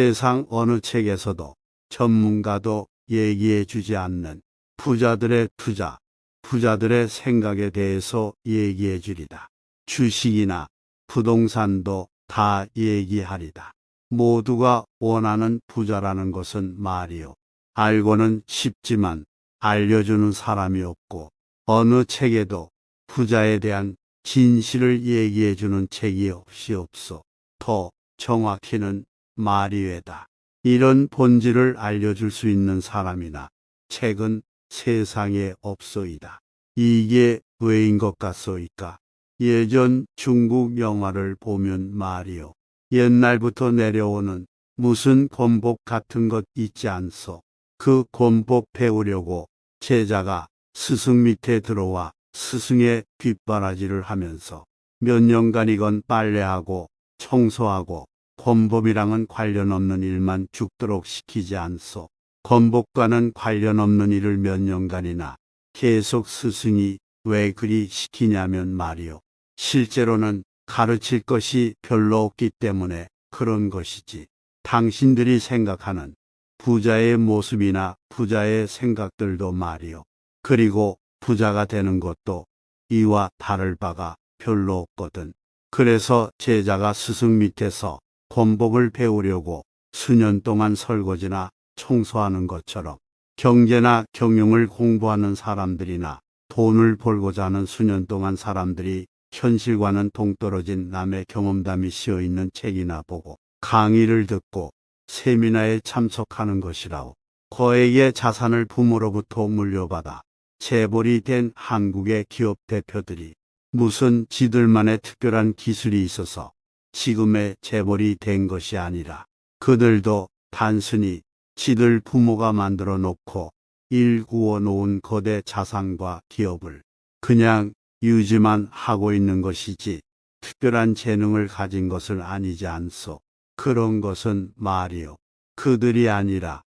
세상 어느 책에서도 전문가도 얘기해 주지 않는 부자들의 투자, 부자들의 생각에 대해서 얘기해 주리다. 주식이나 부동산도 다 얘기하리다. 모두가 원하는 부자라는 것은 말이요. 알고는 쉽지만 알려주는 사람이 없고 어느 책에도 부자에 대한 진실을 얘기해 주는 책이 없이 없어. 더 정확히는 마리외다. 이런 본질을 알려줄 수 있는 사람이나 책은 세상에 없소이다. 이게 왜인 것 같소이까? 예전 중국 영화를 보면 말이요. 옛날부터 내려오는 무슨 권복 같은 것 있지 않소. 그 권복 배우려고 제자가 스승 밑에 들어와 스승의 뒷바라지를 하면서 몇 년간이건 빨래하고 청소하고 권법이랑은 관련 없는 일만 죽도록 시키지 않소. 권복과는 관련 없는 일을 몇 년간이나 계속 스승이 왜 그리 시키냐면 말이요. 실제로는 가르칠 것이 별로 없기 때문에 그런 것이지. 당신들이 생각하는 부자의 모습이나 부자의 생각들도 말이요. 그리고 부자가 되는 것도 이와 다를 바가 별로 없거든. 그래서 제자가 스승 밑에서 권복을 배우려고 수년 동안 설거지나 청소하는 것처럼 경제나 경영을 공부하는 사람들이나 돈을 벌고자 하는 수년 동안 사람들이 현실과는 동떨어진 남의 경험담이 씌어 있는 책이나 보고 강의를 듣고 세미나에 참석하는 것이라오. 거액의 자산을 부모로부터 물려받아 재벌이 된 한국의 기업 대표들이 무슨 지들만의 특별한 기술이 있어서 지금의 재벌이 된 것이 아니라 그들도 단순히 지들 부모가 만들어 놓고 일구어 놓은 거대 자산과 기업을 그냥 유지만 하고 있는 것이지 특별한 재능을 가진 것을 아니지 않소. 그런 것은 말이요. 그들이 아니라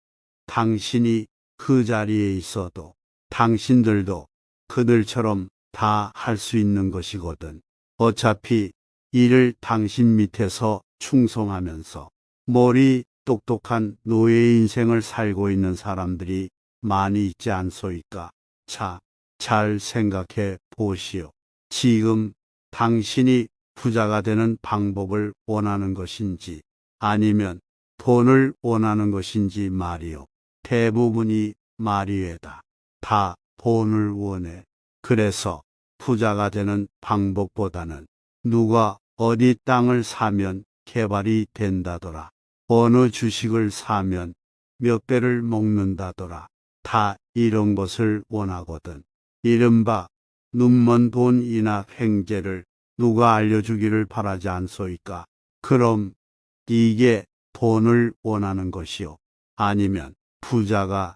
당신이 그 자리에 있어도 당신들도 그들처럼 다 할 수 있는 것이거든. 어차피 이를 당신 밑에서 충성하면서 머리 똑똑한 노예 인생을 살고 있는 사람들이 많이 있지 않소이까. 자, 잘 생각해 보시오. 지금 당신이 부자가 되는 방법을 원하는 것인지 아니면 돈을 원하는 것인지 말이오. 대부분이 말이외다. 다 돈을 원해. 그래서 부자가 되는 방법보다는 누가 어디 땅을 사면 개발이 된다더라. 어느 주식을 사면 몇 배를 먹는다더라. 다 이런 것을 원하거든. 이른바 눈먼 돈이나 횡재를 누가 알려주기를 바라지 않소이까. 그럼 이게 돈을 원하는 것이요. 아니면 부자가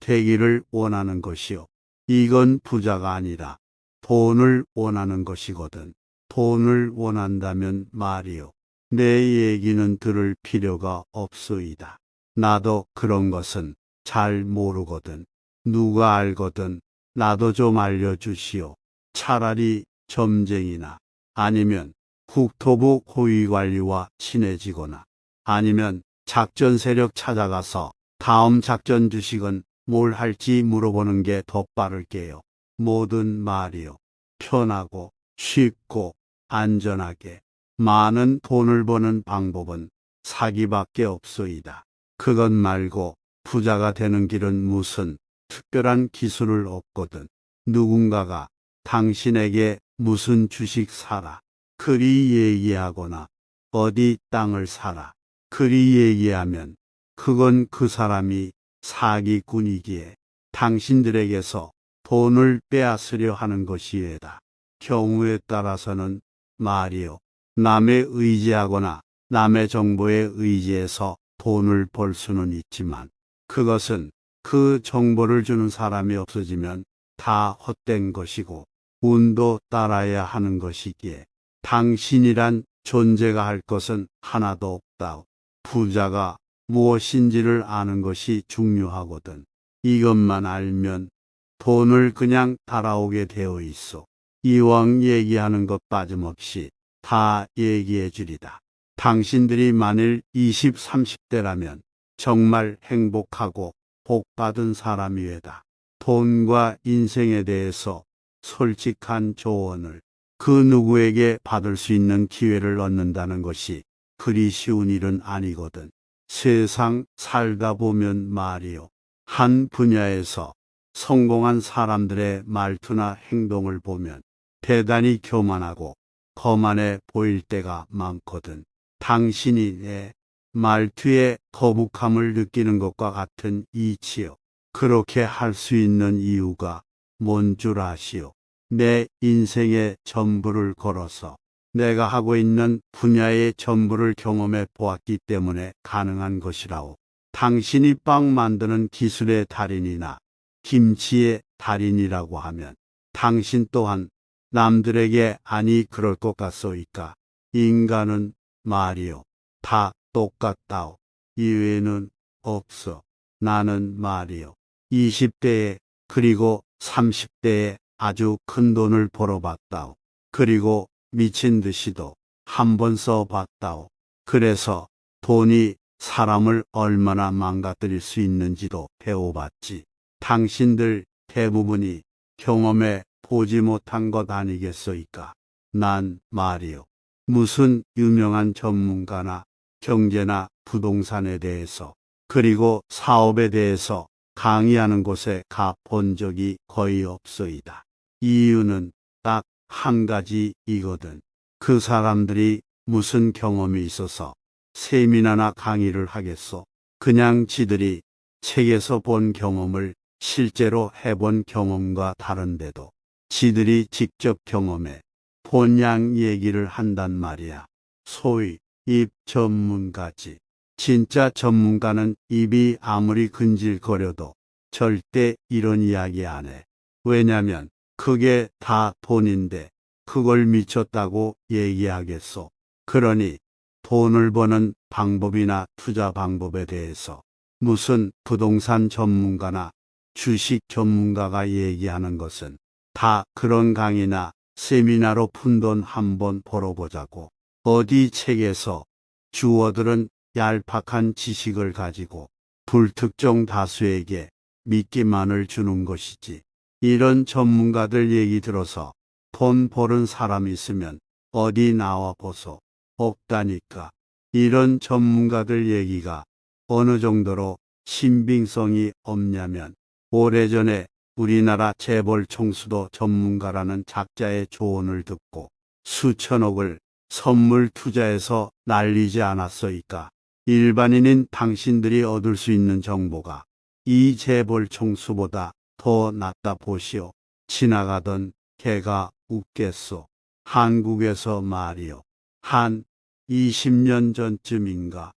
되기를 원하는 것이요. 이건 부자가 아니라 돈을 원하는 것이거든. 돈을 원한다면 말이요. 내 얘기는 들을 필요가 없소이다. 나도 그런 것은 잘 모르거든. 누가 알거든 나도 좀 알려주시오. 차라리 점쟁이나 아니면 국토부 고위관리와 친해지거나 아니면 작전 세력 찾아가서 다음 작전 주식은 뭘 할지 물어보는 게 더 빠를게요. 모든 말이요. 편하고 쉽고 안전하게 많은 돈을 버는 방법은 사기밖에 없소이다. 그것 말고 부자가 되는 길은 무슨 특별한 기술을 얻거든 누군가가 당신에게 무슨 주식 사라 그리 얘기하거나 어디 땅을 사라 그리 얘기하면 그건 그 사람이 사기꾼이기에 당신들에게서 돈을 빼앗으려 하는 것이외다. 경우에 따라서는 말이요. 남의 의지하거나 남의 정보에 의지해서 돈을 벌 수는 있지만 그것은 그 정보를 주는 사람이 없어지면 다 헛된 것이고 운도 따라야 하는 것이기에 당신이란 존재가 할 것은 하나도 없다. 부자가 무엇인지를 아는 것이 중요하거든. 이것만 알면 돈을 그냥 달아오게 되어 있어. 이왕 얘기하는 것 빠짐없이 다 얘기해 주리다. 당신들이 만일 20, 30대라면 정말 행복하고 복받은 사람이외다. 돈과 인생에 대해서 솔직한 조언을 그 누구에게 받을 수 있는 기회를 얻는다는 것이 그리 쉬운 일은 아니거든. 세상 살다 보면 말이요. 한 분야에서 성공한 사람들의 말투나 행동을 보면 대단히 교만하고 거만해 보일 때가 많거든. 당신이 내 말투에 거북함을 느끼는 것과 같은 이치요. 그렇게 할 수 있는 이유가 뭔 줄 아시오? 내 인생의 전부를 걸어서 내가 하고 있는 분야의 전부를 경험해 보았기 때문에 가능한 것이라오. 당신이 빵 만드는 기술의 달인이나 김치의 달인이라고 하면 당신 또한 남들에게 아니 그럴 것 같소이까. 인간은 말이요. 다 똑같다오. 이외에는 없어. 나는 말이요. 20대에 그리고 30대에 아주 큰 돈을 벌어봤다오. 그리고 미친 듯이도 한 번 써봤다오. 그래서 돈이 사람을 얼마나 망가뜨릴 수 있는지도 배워봤지. 당신들 대부분이 경험해 보지 못한 것 아니겠소이까. 난 말이요. 무슨 유명한 전문가나 경제나 부동산에 대해서 그리고 사업에 대해서 강의하는 곳에 가 본 적이 거의 없소이다. 이유는 딱 한 가지 이거든. 그 사람들이 무슨 경험이 있어서 세미나나 강의를 하겠소. 그냥 지들이 책에서 본 경험을 실제로 해본 경험과 다른데도 지들이 직접 경험해 본양 얘기를 한단 말이야. 소위 입 전문가지. 진짜 전문가는 입이 아무리 근질거려도 절대 이런 이야기 안 해. 왜냐면 그게 다 돈인데 그걸 미쳤다고 얘기하겠소. 그러니 돈을 버는 방법이나 투자 방법에 대해서 무슨 부동산 전문가나 주식 전문가가 얘기하는 것은 다 그런 강의나 세미나로 푼 돈 한번 벌어보자고 어디 책에서 주어들은 얄팍한 지식을 가지고 불특정 다수에게 미끼만을 주는 것이지. 이런 전문가들 얘기 들어서 돈 버는 사람 있으면 어디 나와 보소. 없다니까. 이런 전문가들 얘기가 어느 정도로 신빙성이 없냐면 오래전에 우리나라 재벌 총수도 전문가라는 작자의 조언을 듣고 수천억을 선물 투자해서 날리지 않았소이까. 일반인인 당신들이 얻을 수 있는 정보가 이 재벌 총수보다 더 낫다 보시오. 지나가던 개가 웃겠소. 한국에서 말이요. 한 20년 전쯤인가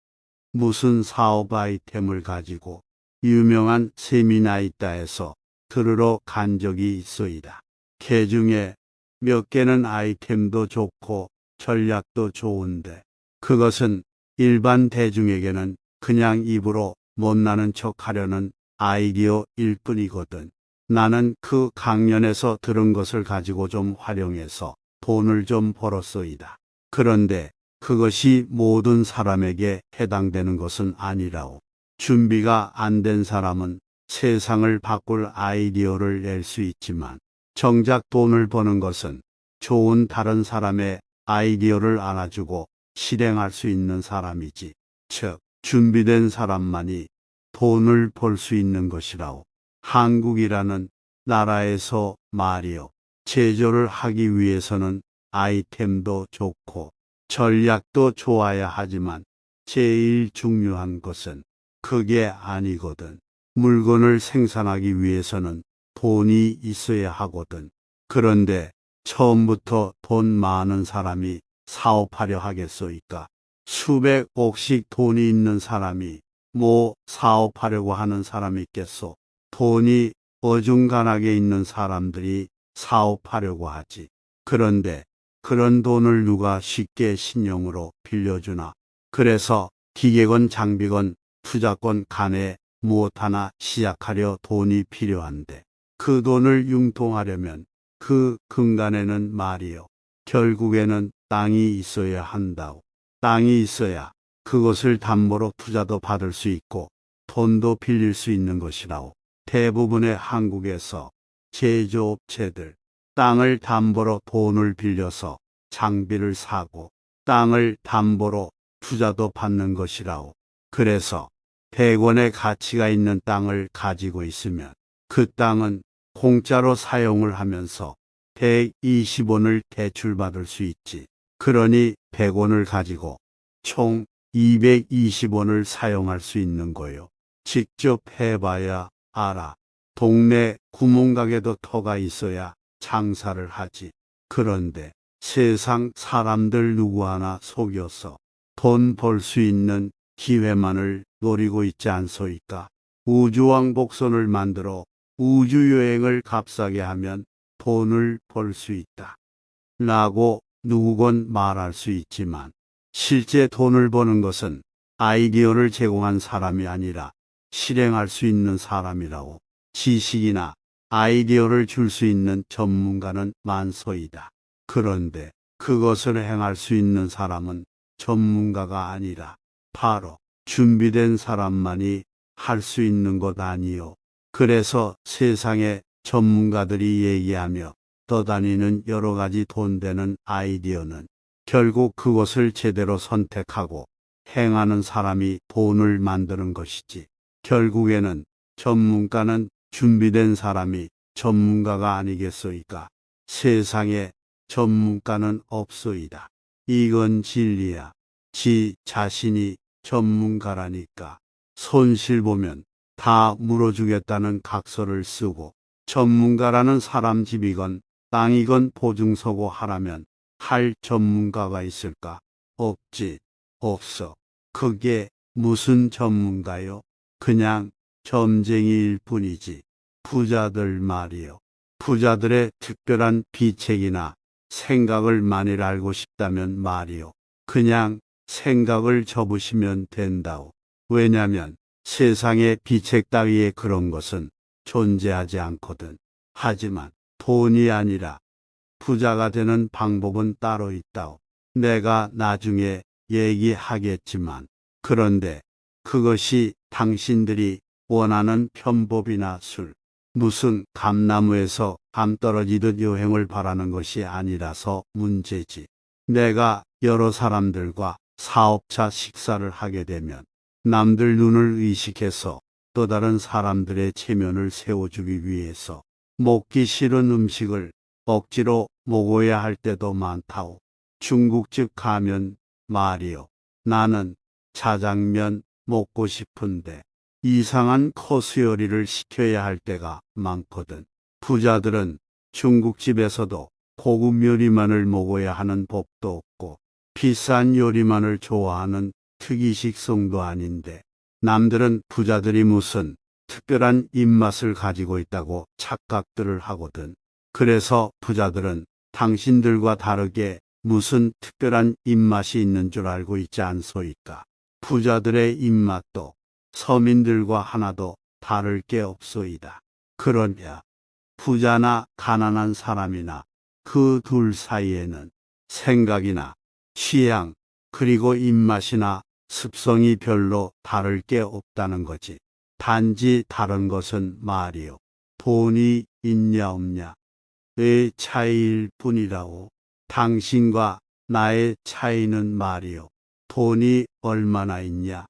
무슨 사업 아이템을 가지고 유명한 세미나 있다 해서 들으러 간 적이 있소이다. 개 중에 몇 개는 아이템도 좋고 전략도 좋은데 그것은 일반 대중에게는 그냥 입으로 못나는 척 하려는 아이디어일 뿐이거든. 나는 그 강연에서 들은 것을 가지고 좀 활용해서 돈을 좀 벌었소이다. 그런데 그것이 모든 사람에게 해당되는 것은 아니라오. 준비가 안 된 사람은 세상을 바꿀 아이디어를 낼 수 있지만 정작 돈을 버는 것은 좋은 다른 사람의 아이디어를 안아주고 실행할 수 있는 사람이지. 즉, 준비된 사람만이 돈을 벌 수 있는 것이라오. 한국이라는 나라에서 말이요. 제조를 하기 위해서는 아이템도 좋고 전략도 좋아야 하지만 제일 중요한 것은 그게 아니거든. 물건을 생산하기 위해서는 돈이 있어야 하거든. 그런데 처음부터 돈 많은 사람이 사업하려 하겠소이까? 수백억씩 돈이 있는 사람이 뭐 사업하려고 하는 사람이 있겠소? 돈이 어중간하게 있는 사람들이 사업하려고 하지. 그런데 그런 돈을 누가 쉽게 신용으로 빌려주나? 그래서 기계건 장비건 투자권 간에 무엇 하나 시작하려 돈이 필요한데 그 돈을 융통하려면 그 근간에는 말이요. 결국에는 땅이 있어야 한다오. 땅이 있어야 그것을 담보로 투자도 받을 수 있고 돈도 빌릴 수 있는 것이라오. 대부분의 한국에서 제조업체들 땅을 담보로 돈을 빌려서 장비를 사고 땅을 담보로 투자도 받는 것이라오. 그래서 100원의 가치가 있는 땅을 가지고 있으면 그 땅은 공짜로 사용을 하면서 120원을 대출받을 수 있지. 그러니 100원을 가지고 총 220원을 사용할 수 있는 거요. 직접 해봐야 알아. 동네 구멍가게도 터가 있어야 장사를 하지. 그런데 세상 사람들 누구 하나 속여서 돈 벌 수 있는 기회만을 노리고 있지 않소이까. 우주왕 복선을 만들어 우주여행을 값싸게 하면 돈을 벌 수 있다. 라고 누구건 말할 수 있지만 실제 돈을 버는 것은 아이디어를 제공한 사람이 아니라 실행할 수 있는 사람이라고 지식이나 아이디어를 줄 수 있는 전문가는 만소이다. 그런데 그것을 행할 수 있는 사람은 전문가가 아니라 바로 준비된 사람만이 할 수 있는 것 아니요. 그래서 세상에 전문가들이 얘기하며 떠다니는 여러 가지 돈 되는 아이디어는 결국 그것을 제대로 선택하고 행하는 사람이 돈을 만드는 것이지. 결국에는 전문가는 준비된 사람이 전문가가 아니겠소이까. 세상에 전문가는 없소이다. 이건 진리야. 지 자신이 전문가라니까. 손실 보면 다 물어주겠다는 각서를 쓰고 전문가라는 사람 집이건 땅이건 보증서고 하라면 할 전문가가 있을까? 없지. 없어. 그게 무슨 전문가요? 그냥 점쟁이일 뿐이지. 부자들 말이요. 부자들의 특별한 비책이나 생각을 만일 알고 싶다면 말이요. 그냥 생각을 접으시면 된다오. 왜냐면 세상에 비책 따위의 그런 것은 존재하지 않거든. 하지만 돈이 아니라 부자가 되는 방법은 따로 있다오. 내가 나중에 얘기하겠지만 그런데 그것이 당신들이 원하는 편법이나 술, 무슨 감나무에서 감 떨어지듯 여행을 바라는 것이 아니라서 문제지. 내가 여러 사람들과 사업차 식사를 하게 되면 남들 눈을 의식해서 또 다른 사람들의 체면을 세워주기 위해서 먹기 싫은 음식을 억지로 먹어야 할 때도 많다오. 중국집 가면 말이요. 나는 자장면 먹고 싶은데 이상한 코스 요리를 시켜야 할 때가 많거든. 부자들은 중국집에서도 고급 요리만을 먹어야 하는 법도 없고 비싼 요리만을 좋아하는 특이식성도 아닌데 남들은 부자들이 무슨 특별한 입맛을 가지고 있다고 착각들을 하거든. 그래서 부자들은 당신들과 다르게 무슨 특별한 입맛이 있는 줄 알고 있지 않소이까. 부자들의 입맛도 서민들과 하나도 다를 게 없소이다. 그러냐 부자나 가난한 사람이나 그 둘 사이에는 생각이나 취향 그리고 입맛이나 습성이 별로 다를 게 없다는 거지. 단지 다른 것은 말이요. 돈이 있냐 없냐. 의 차이일 뿐이라고. 당신과 나의 차이는 말이요. 돈이 얼마나 있냐.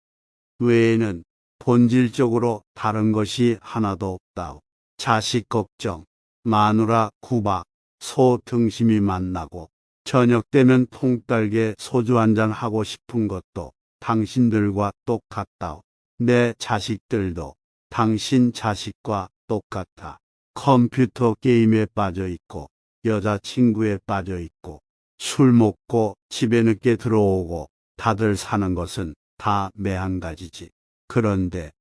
외에는 본질적으로 다른 것이 하나도 없다오. 자식 걱정, 마누라 구박, 소 등심이 만나고 저녁 되면 통딸게 소주 한잔 하고 싶은 것도 당신들과 똑같다오. 내 자식들도 당신 자식과 똑같아. 컴퓨터 게임에 빠져 있고 여자친구에 빠져 있고 술 먹고 집에 늦게 들어오고 다들 사는 것은 다 매한가지지. 그런데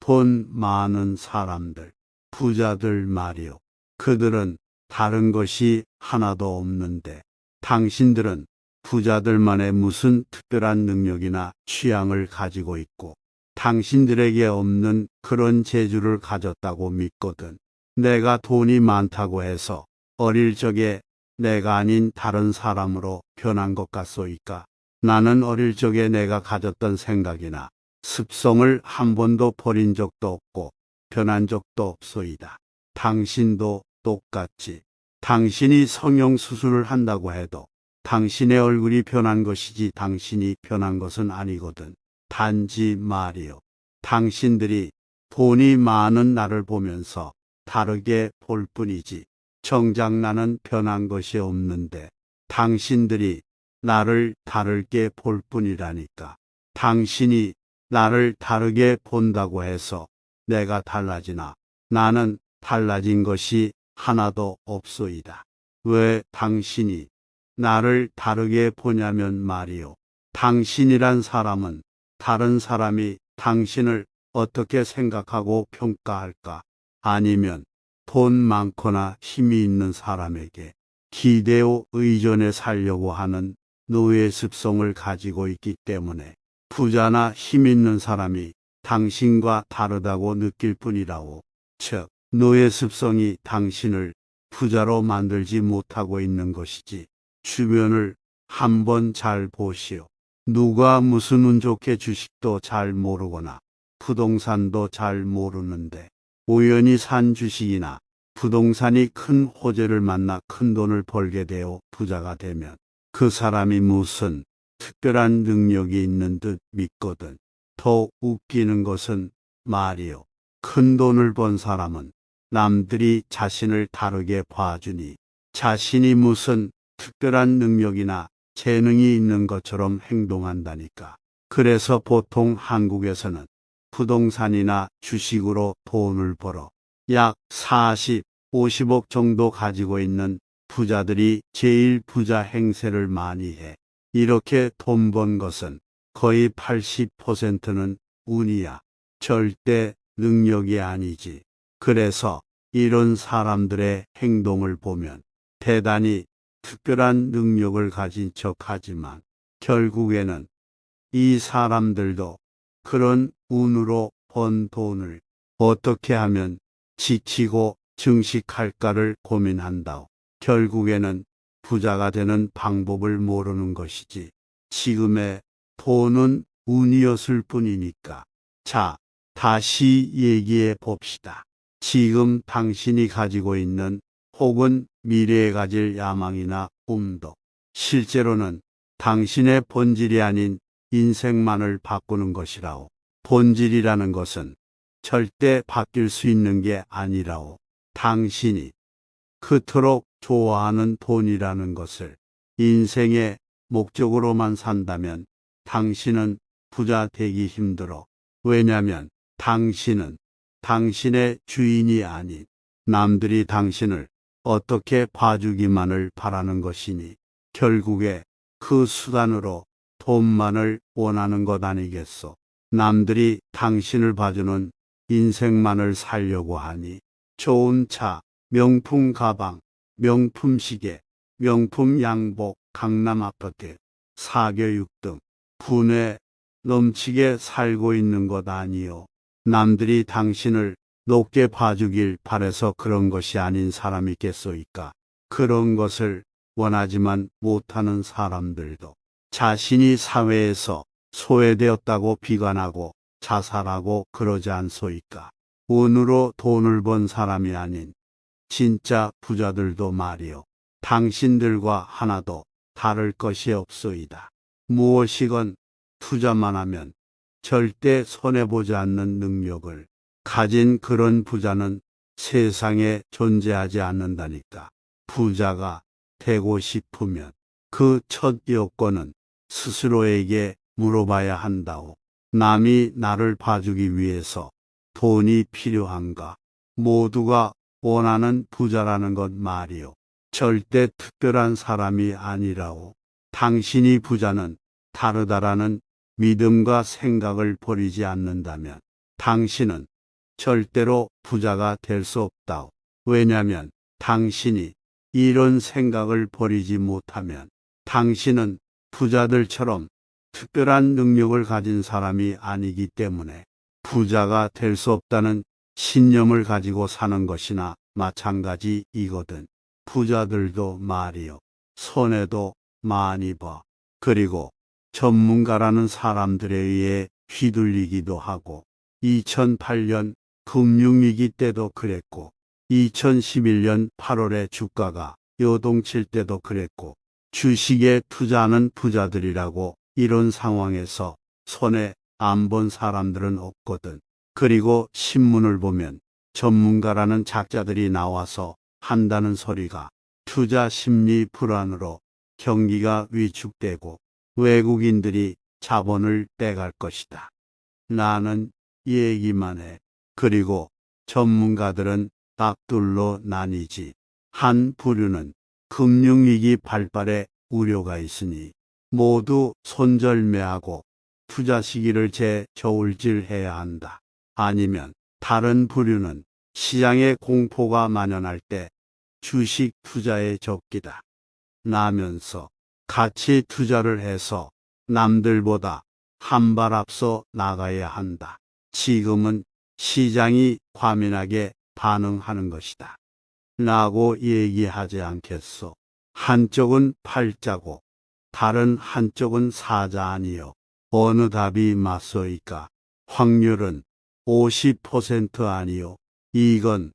돈 많은 사람들, 부자들 말이요. 그들은 다른 것이 하나도 없는데 당신들은 부자들만의 무슨 특별한 능력이나 취향을 가지고 있고 당신들에게 없는 그런 재주를 가졌다고 믿거든. 내가 돈이 많다고 해서 어릴 적에 내가 아닌 다른 사람으로 변한 것 같소이까? 나는 어릴 적에 내가 가졌던 생각이나 습성을 한 번도 버린 적도 없고 변한 적도 없소이다. 당신도 똑같지. 당신이 성형수술을 한다고 해도 당신의 얼굴이 변한 것이지 당신이 변한 것은 아니거든. 단지 말이요. 당신들이 돈이 많은 나를 보면서 다르게 볼 뿐이지. 정작 나는 변한 것이 없는데 당신들이 나를 다르게 볼 뿐이라니까. 당신이 나를 다르게 본다고 해서 내가 달라지나 나는 달라진 것이 하나도 없소이다. 왜 당신이 나를 다르게 보냐면 말이요. 당신이란 사람은 다른 사람이 당신을 어떻게 생각하고 평가할까? 아니면 돈 많거나 힘이 있는 사람에게 기대어 의존해 살려고 하는 노예 습성을 가지고 있기 때문에 부자나 힘 있는 사람이 당신과 다르다고 느낄 뿐이라고. 즉, 노예 습성이 당신을 부자로 만들지 못하고 있는 것이지. 주변을 한번 잘 보시오. 누가 무슨 운 좋게 주식도 잘 모르거나 부동산도 잘 모르는데 우연히 산 주식이나 부동산이 큰 호재를 만나 큰 돈을 벌게 되어 부자가 되면 그 사람이 무슨 특별한 능력이 있는 듯 믿거든. 더 웃기는 것은 말이요. 큰 돈을 번 사람은 남들이 자신을 다르게 봐주니 자신이 무슨 특별한 능력이나 재능이 있는 것처럼 행동한다니까. 그래서 보통 한국에서는 부동산이나 주식으로 돈을 벌어 약 40, 50억 정도 가지고 있는 부자들이 제일 부자 행세를 많이 해. 이렇게 돈 번 것은 거의 80%는 운이야. 절대 능력이 아니지. 그래서 이런 사람들의 행동을 보면 대단히 특별한 능력을 가진 척 하지만 결국에는 이 사람들도 그런 운으로 번 돈을 어떻게 하면 지키고 증식할까를 고민한다. 결국에는 부자가 되는 방법을 모르는 것이지. 지금의 돈은 운이었을 뿐이니까. 자, 다시 얘기해 봅시다. 지금 당신이 가지고 있는 혹은 미래에 가질 야망이나 꿈도 실제로는 당신의 본질이 아닌 인생만을 바꾸는 것이라오. 본질이라는 것은 절대 바뀔 수 있는 게 아니라오. 당신이 그토록 좋아하는 돈이라는 것을 인생의 목적으로만 산다면 당신은 부자 되기 힘들어. 왜냐면 당신은 당신의 주인이 아닌 남들이 당신을 어떻게 봐주기만을 바라는 것이니 결국에 그 수단으로 돈만을 원하는 것 아니겠소. 남들이 당신을 봐주는 인생만을 살려고 하니 좋은 차, 명품 가방, 명품 시계, 명품 양복, 강남 아파트, 사교육 등 분에 넘치게 살고 있는 것 아니요. 남들이 당신을 높게 봐주길 바래서 그런 것이 아닌 사람이 있겠소이까. 그런 것을 원하지만 못하는 사람들도 자신이 사회에서 소외되었다고 비관하고 자살하고 그러지 않소이까. 운으로 돈을 번 사람이 아닌 진짜 부자들도 말이요. 당신들과 하나도 다를 것이 없소이다. 무엇이건 투자만 하면 절대 손해보지 않는 능력을 가진 그런 부자는 세상에 존재하지 않는다니까. 부자가 되고 싶으면 그 첫 요건은 스스로에게 물어봐야 한다오. 남이 나를 봐주기 위해서 돈이 필요한가? 모두가 원하는 부자라는 것 말이요. 절대 특별한 사람이 아니라오. 당신이 부자는 다르다라는 믿음과 생각을 버리지 않는다면 당신은 절대로 부자가 될 수 없다오. 왜냐면 당신이 이런 생각을 버리지 못하면 당신은 부자들처럼 특별한 능력을 가진 사람이 아니기 때문에 부자가 될 수 없다는 신념을 가지고 사는 것이나 마찬가지이거든. 부자들도 말이요. 손해도 많이 봐. 그리고 전문가라는 사람들에 의해 휘둘리기도 하고 2008년 금융위기 때도 그랬고 2011년 8월에 주가가 요동칠 때도 그랬고 주식에 투자하는 부자들이라고 이런 상황에서 손에 안 본 사람들은 없거든. 그리고 신문을 보면 전문가라는 작자들이 나와서 한다는 소리가 투자 심리 불안으로 경기가 위축되고 외국인들이 자본을 빼갈 것이다. 나는 얘기만 해. 그리고 전문가들은 딱 둘로 나뉘지. 한 부류는 금융위기 발발에 우려가 있으니 모두 손절매하고 투자 시기를 재저울질해야 한다. 아니면 다른 부류는 시장에 공포가 만연할 때 주식 투자에 적기다. 나면서 가치 투자를 해서 남들보다 한 발 앞서 나가야 한다. 지금은 시장이 과민하게 반응하는 것이다. 라고 얘기하지 않겠소. 한쪽은 팔자고 다른 한쪽은 사자 아니요. 어느 답이 맞소이까? 확률은 50% 아니요. 이건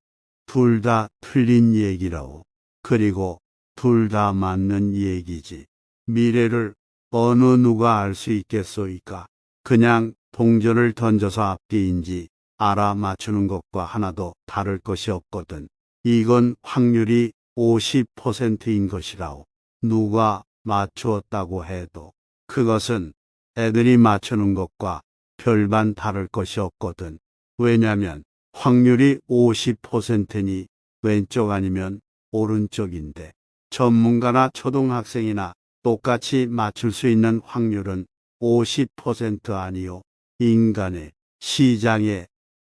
둘 다 틀린 얘기라오. 그리고 둘 다 맞는 얘기지. 미래를 어느 누가 알 수 있겠소이까? 그냥 동전을 던져서 앞뒤인지 알아 맞추는 것과 하나도 다를 것이 없거든. 이건 확률이 50%인 것이라오. 누가 맞추었다고 해도 그것은 애들이 맞추는 것과 별반 다를 것이 없거든. 왜냐면 확률이 50%니 왼쪽 아니면 오른쪽인데 전문가나 초등학생이나 똑같이 맞출 수 있는 확률은 50% 아니요. 인간의 시장의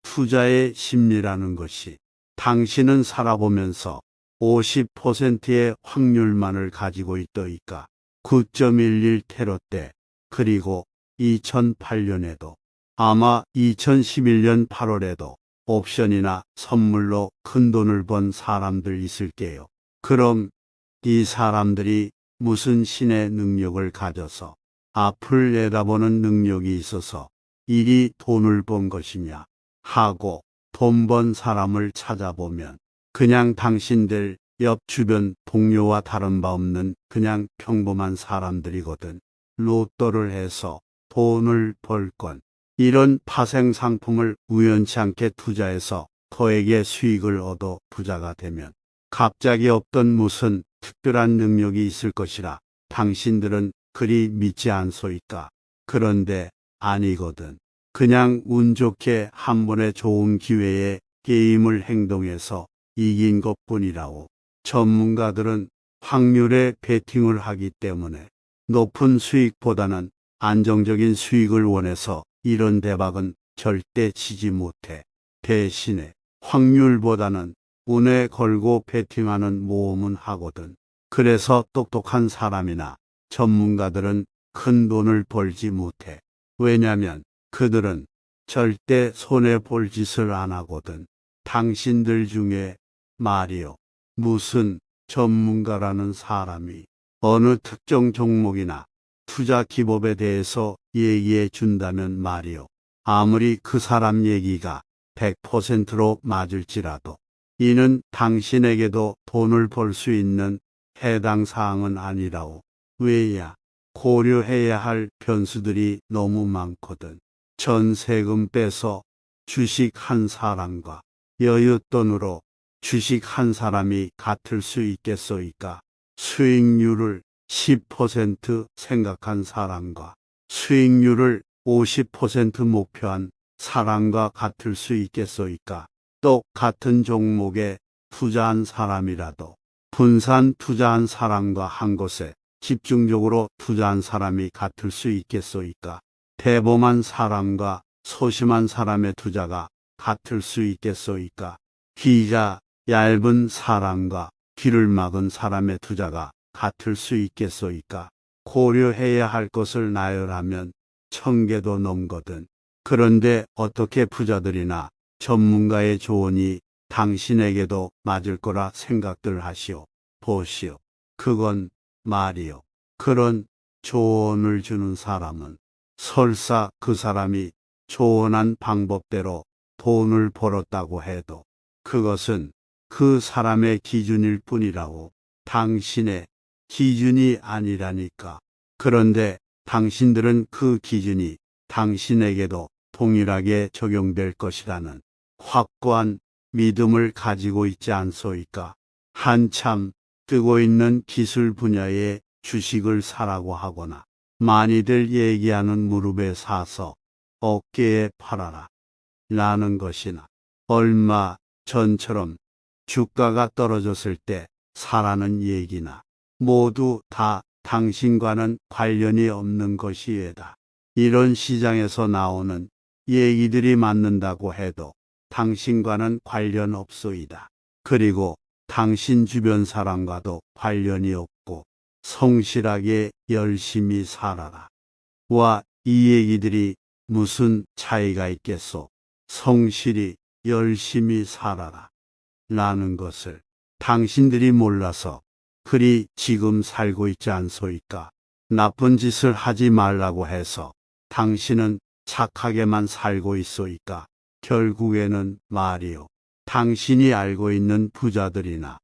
투자의 심리라는 것이 당신은 살아보면서 50%의 확률만을 가지고 있더이까. 9.11 테러 때 그리고 2008년에도 아마 2011년 8월에도 옵션이나 선물로 큰 돈을 번 사람들 있을게요. 그럼 이 사람들이 무슨 신의 능력을 가져서 앞을 내다보는 능력이 있어서 이리 돈을 번 것이냐 하고 돈 번 사람을 찾아보면 그냥 당신들 옆 주변 동료와 다른 바 없는 그냥 평범한 사람들이거든. 로또를 해서 돈을 벌건 이런 파생 상품을 우연치 않게 투자해서 거액의 수익을 얻어 부자가 되면 갑자기 없던 무슨 특별한 능력이 있을 것이라 당신들은 그리 믿지 않소이까. 그런데 아니거든. 그냥 운 좋게 한 번의 좋은 기회에 게임을 행동해서 이긴 것 뿐이라오. 전문가들은 확률에 베팅을 하기 때문에 높은 수익보다는 안정적인 수익을 원해서 이런 대박은 절대 치지 못해. 대신에 확률보다는 운에 걸고 베팅하는 모험은 하거든. 그래서 똑똑한 사람이나 전문가들은 큰 돈을 벌지 못해. 왜냐면 그들은 절대 손해 볼 짓을 안 하거든. 당신들 중에 말이요. 무슨 전문가라는 사람이 어느 특정 종목이나 투자 기법에 대해서 얘기해 준다면 말이요. 아무리 그 사람 얘기가 100%로 맞을지라도 이는 당신에게도 돈을 벌 수 있는 해당 사항은 아니라오. 왜야? 고려해야 할 변수들이 너무 많거든. 전세금 빼서 주식 한 사람과 여윳돈으로 주식 한 사람이 같을 수 있겠소이까? 수익률을 10% 생각한 사람과 수익률을 50% 목표한 사람과 같을 수 있겠소이까? 똑같은 종목에 투자한 사람이라도 분산 투자한 사람과 한 곳에 집중적으로 투자한 사람이 같을 수 있겠소이까? 대범한 사람과 소심한 사람의 투자가 같을 수 있겠소이까? 귀가 얇은 사람과 귀를 막은 사람의 투자가 같을 수 있겠소이까? 고려해야 할 것을 나열하면 천 개도 넘거든. 그런데 어떻게 부자들이나 전문가의 조언이 당신에게도 맞을 거라 생각들 하시오. 보시오. 그건 말이요. 그런 조언을 주는 사람은 설사 그 사람이 조언한 방법대로 돈을 벌었다고 해도 그것은 그 사람의 기준일 뿐이라고 당신의 기준이 아니라니까. 그런데 당신들은 그 기준이 당신에게도 동일하게 적용될 것이라는 확고한 믿음을 가지고 있지 않소이까. 한참 뜨고 있는 기술 분야의 주식을 사라고 하거나 많이들 얘기하는 무릎에 사서 어깨에 팔아라. 라는 것이나 얼마 전처럼 주가가 떨어졌을 때 사라는 얘기나 모두 다 당신과는 관련이 없는 것이에다. 이런 시장에서 나오는 얘기들이 맞는다고 해도 당신과는 관련 없소이다. 그리고 당신 주변 사람과도 관련이 없고 성실하게 열심히 살아라. 와, 이 얘기들이 무슨 차이가 있겠소? 성실히 열심히 살아라. 라는 것을 당신들이 몰라서 그리 지금 살고 있지 않소이까? 나쁜 짓을 하지 말라고 해서 당신은 착하게만 살고 있소이까? 결국에는 말이요. 당신이 알고 있는 부자들이나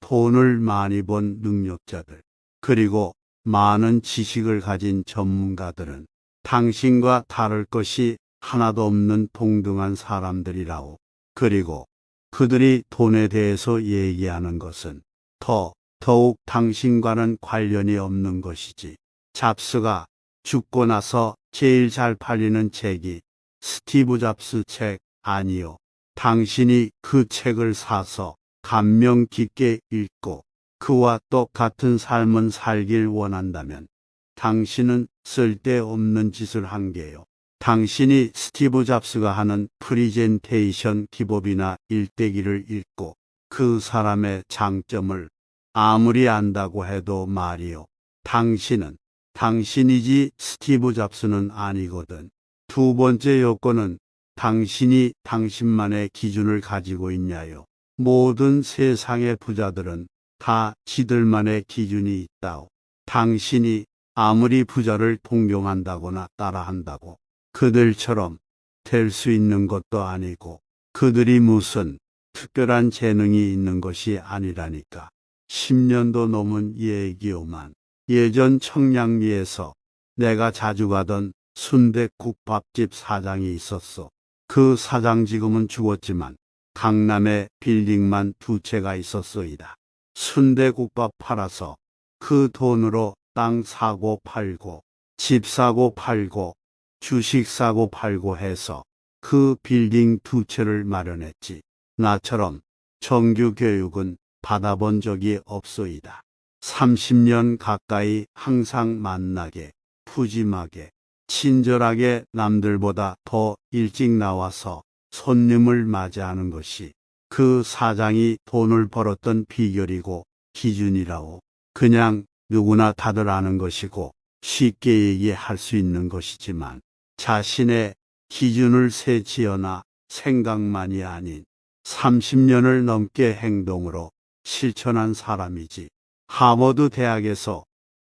돈을 많이 번 능력자들, 그리고 많은 지식을 가진 전문가들은 당신과 다를 것이 하나도 없는 동등한 사람들이라오. 그리고 그들이 돈에 대해서 얘기하는 것은 더 더욱 당신과는 관련이 없는 것이지. 잡스가 죽고 나서 제일 잘 팔리는 책이 스티브 잡스 책 아니요. 당신이 그 책을 사서 감명 깊게 읽고 그와 똑같은 삶을 살길 원한다면 당신은 쓸데없는 짓을 한 게요. 당신이 스티브 잡스가 하는 프리젠테이션 기법이나 일대기를 읽고 그 사람의 장점을 아무리 안다고 해도 말이요. 당신은 당신이지 스티브 잡스는 아니거든. 두 번째 요건은 당신이 당신만의 기준을 가지고 있냐요. 모든 세상의 부자들은 다 지들만의 기준이 있다오. 당신이 아무리 부자를 동경한다거나 따라한다고 그들처럼 될 수 있는 것도 아니고 그들이 무슨 특별한 재능이 있는 것이 아니라니까. 10년도 넘은 얘기오만 예전 청량리에서 내가 자주 가던 순대국 밥집 사장이 있었어. 그 사장 지금은 죽었지만 강남에 빌딩만 두 채가 있었소이다. 순대국밥 팔아서 그 돈으로 땅 사고 팔고 집 사고 팔고 주식 사고 팔고 해서 그 빌딩 두 채를 마련했지. 나처럼 정규 교육은 받아본 적이 없소이다. 30년 가까이 항상 만나게, 푸짐하게, 친절하게 남들보다 더 일찍 나와서 손님을 맞이하는 것이 그 사장이 돈을 벌었던 비결이고 기준이라고 그냥 누구나 다들 아는 것이고 쉽게 얘기할 수 있는 것이지만 자신의 기준을 세지어나 생각만이 아닌 30년을 넘게 행동으로 실천한 사람이지. 하버드 대학에서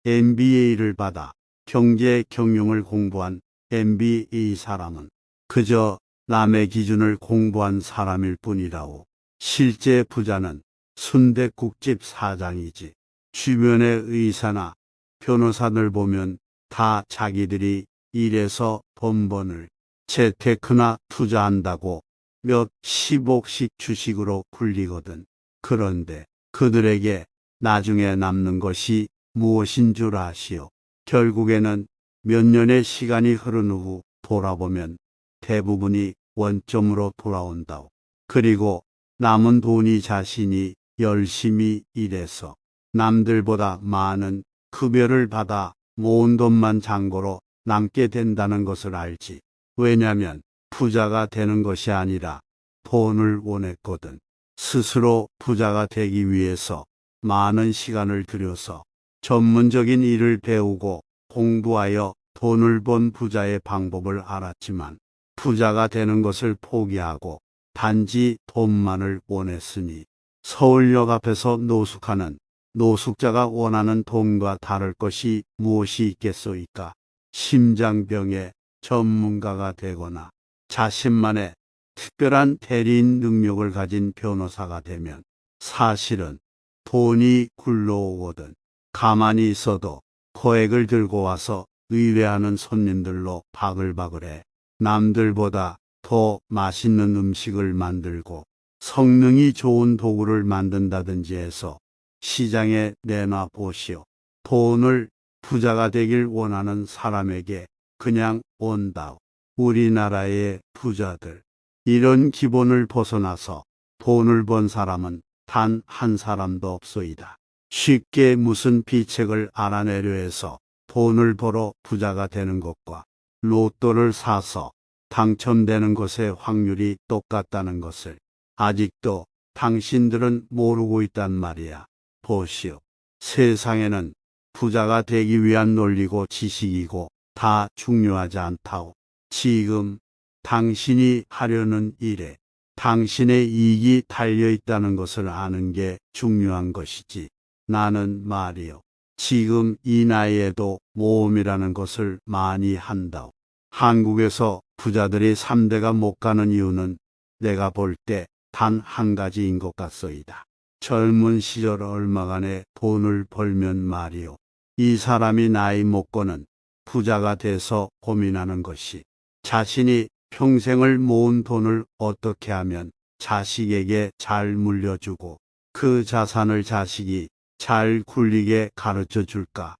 MBA를 받아 경제 경영을 공부한 MBA 사람은 그저 남의 기준을 공부한 사람일 뿐이라오. 실제 부자는 순대국집 사장이지. 주변의 의사나 변호사들 보면 다 자기들이 일해서 번 번을 재테크나 투자한다고 몇 십억씩 주식으로 굴리거든. 그런데 그들에게 나중에 남는 것이 무엇인 줄 아시오? 결국에는 몇 년의 시간이 흐른 후 돌아보면 대부분이 원점으로 돌아온다오. 그리고 남은 돈이 자신이 열심히 일해서 남들보다 많은 급여를 받아 모은 돈만 잔고로 남게 된다는 것을 알지. 왜냐면 부자가 되는 것이 아니라 돈을 원했거든. 스스로 부자가 되기 위해서 많은 시간을 들여서 전문적인 일을 배우고 공부하여 돈을 번 부자의 방법을 알았지만 부자가 되는 것을 포기하고 단지 돈만을 원했으니 서울역 앞에서 노숙하는 노숙자가 원하는 돈과 다를 것이 무엇이 있겠소이까? 심장병의 전문가가 되거나 자신만의 특별한 대리인 능력을 가진 변호사가 되면 사실은 돈이 굴러오거든 가만히 있어도 거액을 들고 와서 의뢰하는 손님들로 바글바글해 남들보다 더 맛있는 음식을 만들고 성능이 좋은 도구를 만든다든지 해서 시장에 내놔 보시오. 돈을 부자가 되길 원하는 사람에게 그냥 온다오. 우리나라의 부자들. 이런 기본을 벗어나서 돈을 번 사람은 단 한 사람도 없소이다. 쉽게 무슨 비책을 알아내려 해서 돈을 벌어 부자가 되는 것과 로또를 사서 당첨되는 것의 확률이 똑같다는 것을 아직도 당신들은 모르고 있단 말이야. 보시오. 세상에는 부자가 되기 위한 논리고 지식이고 다 중요하지 않다오. 지금 당신이 하려는 일에 당신의 이익이 달려 있다는 것을 아는 게 중요한 것이지. 나는 말이요. 지금 이 나이에도 모험이라는 것을 많이 한다오. 한국에서 부자들이 3대가 못 가는 이유는 내가 볼 때 단 한 가지인 것 같소이다. 젊은 시절 얼마간의 돈을 벌면 말이오. 이 사람이 나이 먹고는 부자가 돼서 고민하는 것이 자신이 평생을 모은 돈을 어떻게 하면 자식에게 잘 물려주고 그 자산을 자식이 잘 굴리게 가르쳐 줄까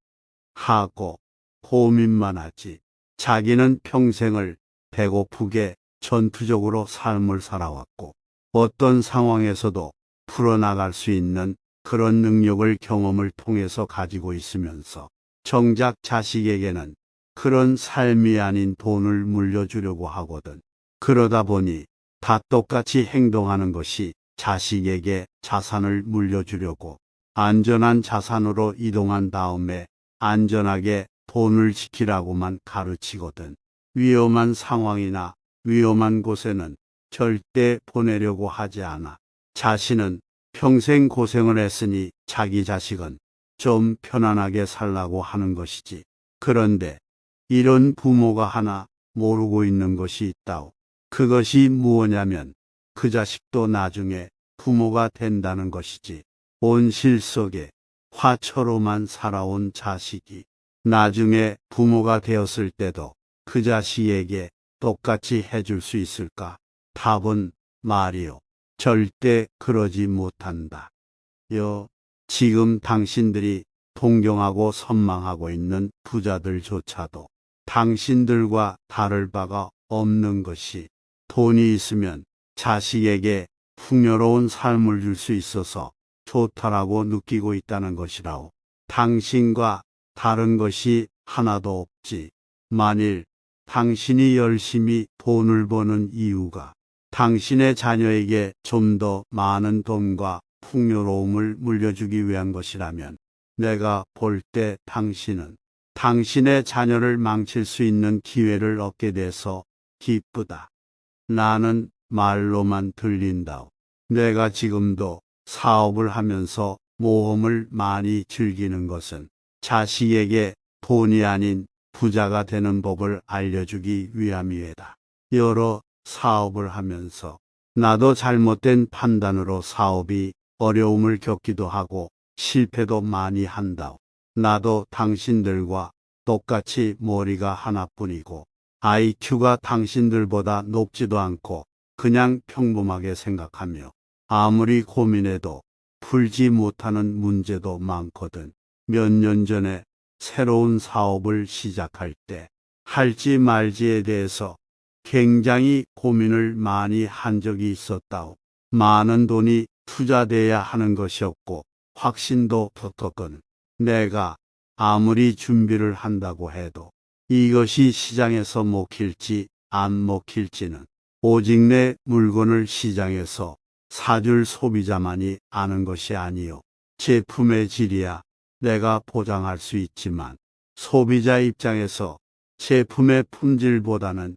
하고 고민만 하지. 자기는 평생을 배고프게 전투적으로 삶을 살아왔고 어떤 상황에서도 풀어나갈 수 있는 그런 능력을 경험을 통해서 가지고 있으면서 정작 자식에게는 그런 삶이 아닌 돈을 물려주려고 하거든. 그러다 보니 다 똑같이 행동하는 것이 자식에게 자산을 물려주려고 안전한 자산으로 이동한 다음에 안전하게 돈을 지키라고만 가르치거든. 위험한 상황이나 위험한 곳에는 절대 보내려고 하지 않아. 자신은 평생 고생을 했으니 자기 자식은 좀 편안하게 살라고 하는 것이지. 그런데 이런 부모가 하나 모르고 있는 것이 있다오. 그것이 무엇냐면 그 자식도 나중에 부모가 된다는 것이지. 온실 속에 화초로만 살아온 자식이 나중에 부모가 되었을 때도 그 자식에게 똑같이 해줄 수 있을까? 답은 말이요. 절대 그러지 못한다. 여, 지금 당신들이 동경하고 선망하고 있는 부자들조차도 당신들과 다를 바가 없는 것이 돈이 있으면 자식에게 풍요로운 삶을 줄 수 있어서 좋다라고 느끼고 있다는 것이라오. 당신과 다른 것이 하나도 없지. 만일 당신이 열심히 돈을 버는 이유가 당신의 자녀에게 좀 더 많은 돈과 풍요로움을 물려주기 위한 것이라면 내가 볼 때 당신은 당신의 자녀를 망칠 수 있는 기회를 얻게 돼서 기쁘다. 나는 말로만 들린다오. 내가 지금도 사업을 하면서 모험을 많이 즐기는 것은 자식에게 돈이 아닌 부자가 되는 법을 알려주기 위함이에다. 여러 사업을 하면서 나도 잘못된 판단으로 사업이 어려움을 겪기도 하고 실패도 많이 한다. 나도 당신들과 똑같이 머리가 하나뿐이고 IQ가 당신들보다 높지도 않고 그냥 평범하게 생각하며 아무리 고민해도 풀지 못하는 문제도 많거든. 몇 년 전에 새로운 사업을 시작할 때 할지 말지에 대해서 굉장히 고민을 많이 한 적이 있었다오. 많은 돈이 투자돼야 하는 것이었고 확신도 붙었건 내가 아무리 준비를 한다고 해도 이것이 시장에서 먹힐지 안 먹힐지는 오직 내 물건을 시장에서 사줄 소비자만이 아는 것이 아니요. 제품의 질이야 내가 보장할 수 있지만 소비자 입장에서 제품의 품질보다는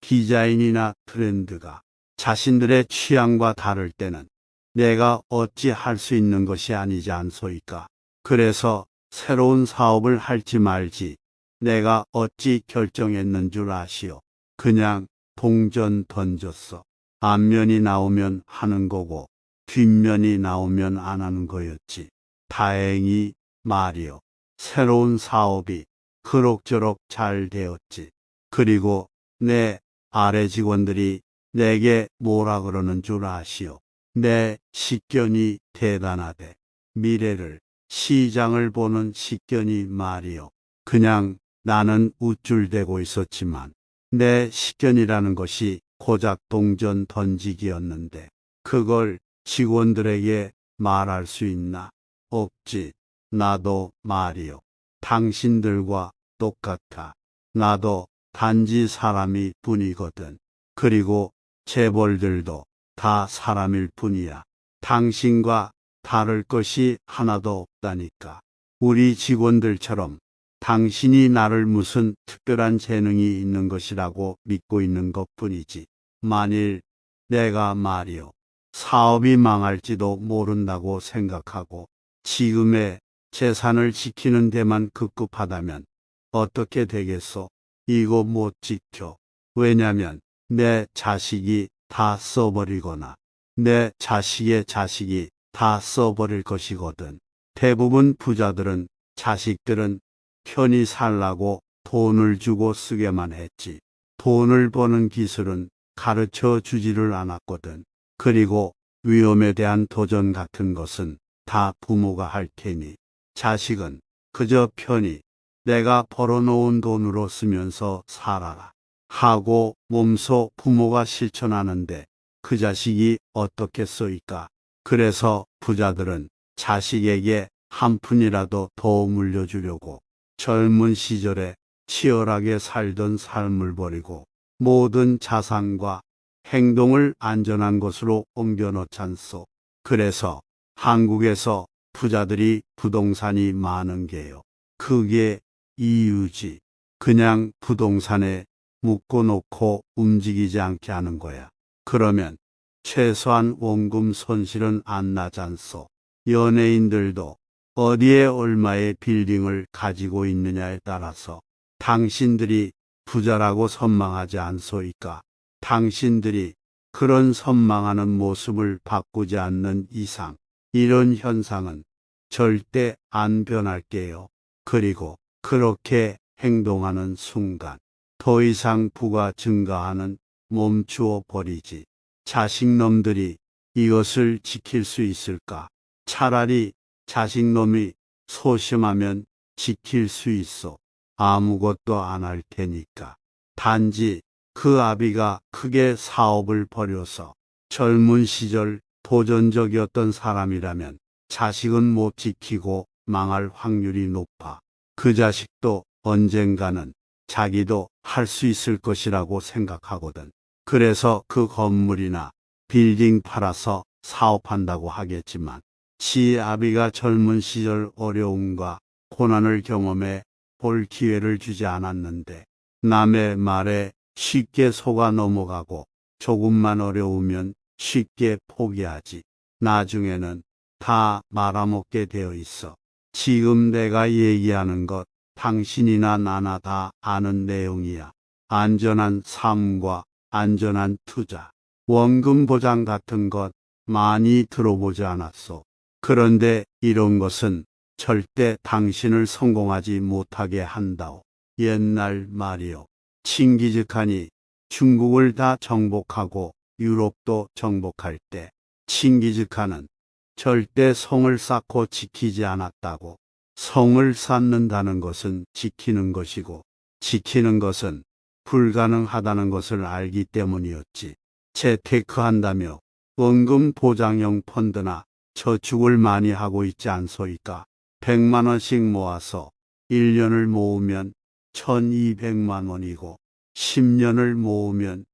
디자인이나 트렌드가 자신들의 취향과 다를 때는 내가 어찌 할 수 있는 것이 아니지 않소이까. 그래서 새로운 사업을 할지 말지 내가 어찌 결정했는 줄 아시오. 그냥 동전 던졌어. 앞면이 나오면 하는 거고 뒷면이 나오면 안 하는 거였지. 다행히 말이오. 새로운 사업이 그럭저럭 잘 되었지. 그리고 내 아래 직원들이 내게 뭐라 그러는 줄 아시오. 내 식견이 대단하대. 미래를, 시장을 보는 식견이 말이오. 그냥 나는 우쭐대고 있었지만 내 식견이라는 것이 고작 동전 던지기였는데 그걸 직원들에게 말할 수 있나? 없지. 나도 말이요. 당신들과 똑같아. 나도 단지 사람이 뿐이거든. 그리고 재벌들도 다 사람일 뿐이야. 당신과 다를 것이 하나도 없다니까. 우리 직원들처럼 당신이 나를 무슨 특별한 재능이 있는 것이라고 믿고 있는 것 뿐이지. 만일 내가 말이요. 사업이 망할지도 모른다고 생각하고 지금의 재산을 지키는 데만 급급하다면 어떻게 되겠소? 이거 못 지켜. 왜냐면 내 자식이 다 써버리거나 내 자식의 자식이 다 써버릴 것이거든. 대부분 부자들은 자식들은 편히 살라고 돈을 주고 쓰게만 했지. 돈을 버는 기술은 가르쳐 주지를 않았거든. 그리고 위험에 대한 도전 같은 것은 다 부모가 할 테니 자식은 그저 편히 내가 벌어놓은 돈으로 쓰면서 살아라 하고 몸소 부모가 실천하는데 그 자식이 어떻게 쏘일까? 그래서 부자들은 자식에게 한 푼이라도 더 물려주려고 젊은 시절에 치열하게 살던 삶을 버리고 모든 자산과 행동을 안전한 곳으로 옮겨놓잖소. 그래서 한국에서 부자들이 부동산이 많은 게요. 그게 이유지. 그냥 부동산에 묶어놓고 움직이지 않게 하는 거야. 그러면 최소한 원금 손실은 안 나잖소. 연예인들도 어디에 얼마의 빌딩을 가지고 있느냐에 따라서 당신들이 부자라고 선망하지 않소이까. 당신들이 그런 선망하는 모습을 바꾸지 않는 이상 이런 현상은 절대 안 변할게요. 그리고 그렇게 행동하는 순간 더 이상 부가 증가하는 멈추어 버리지. 자식놈들이 이것을 지킬 수 있을까? 차라리 자식놈이 소심하면 지킬 수 있어. 아무것도 안 할 테니까. 단지 그 아비가 크게 사업을 벌여서 젊은 시절 도전적이었던 사람이라면 자식은 못 지키고 망할 확률이 높아. 그 자식도 언젠가는 자기도 할 수 있을 것이라고 생각하거든. 그래서 그 건물이나 빌딩 팔아서 사업한다고 하겠지만 지 아비가 젊은 시절 어려움과 고난을 경험해 볼 기회를 주지 않았는데 남의 말에 쉽게 속아 넘어가고 조금만 어려우면 쉽게 포기하지. 나중에는 다 말아먹게 되어 있어. 지금 내가 얘기하는 것 당신이나 나나 다 아는 내용이야. 안전한 삶과 안전한 투자, 원금 보장 같은 것 많이 들어보지 않았소. 그런데 이런 것은 절대 당신을 성공하지 못하게 한다오. 옛날 말이요. 칭기즈칸이 중국을 다 정복하고 유럽도 정복할 때 칭기즈칸은 절대 성을 쌓고 지키지 않았다고. 성을 쌓는다는 것은 지키는 것이고 지키는 것은 불가능하다는 것을 알기 때문이었지. 재테크한다며 원금 보장형 펀드나 저축을 많이 하고 있지 않소이까. 100만 원씩 모아서 1년을 모으면 1200만 원이고 10년을 모으면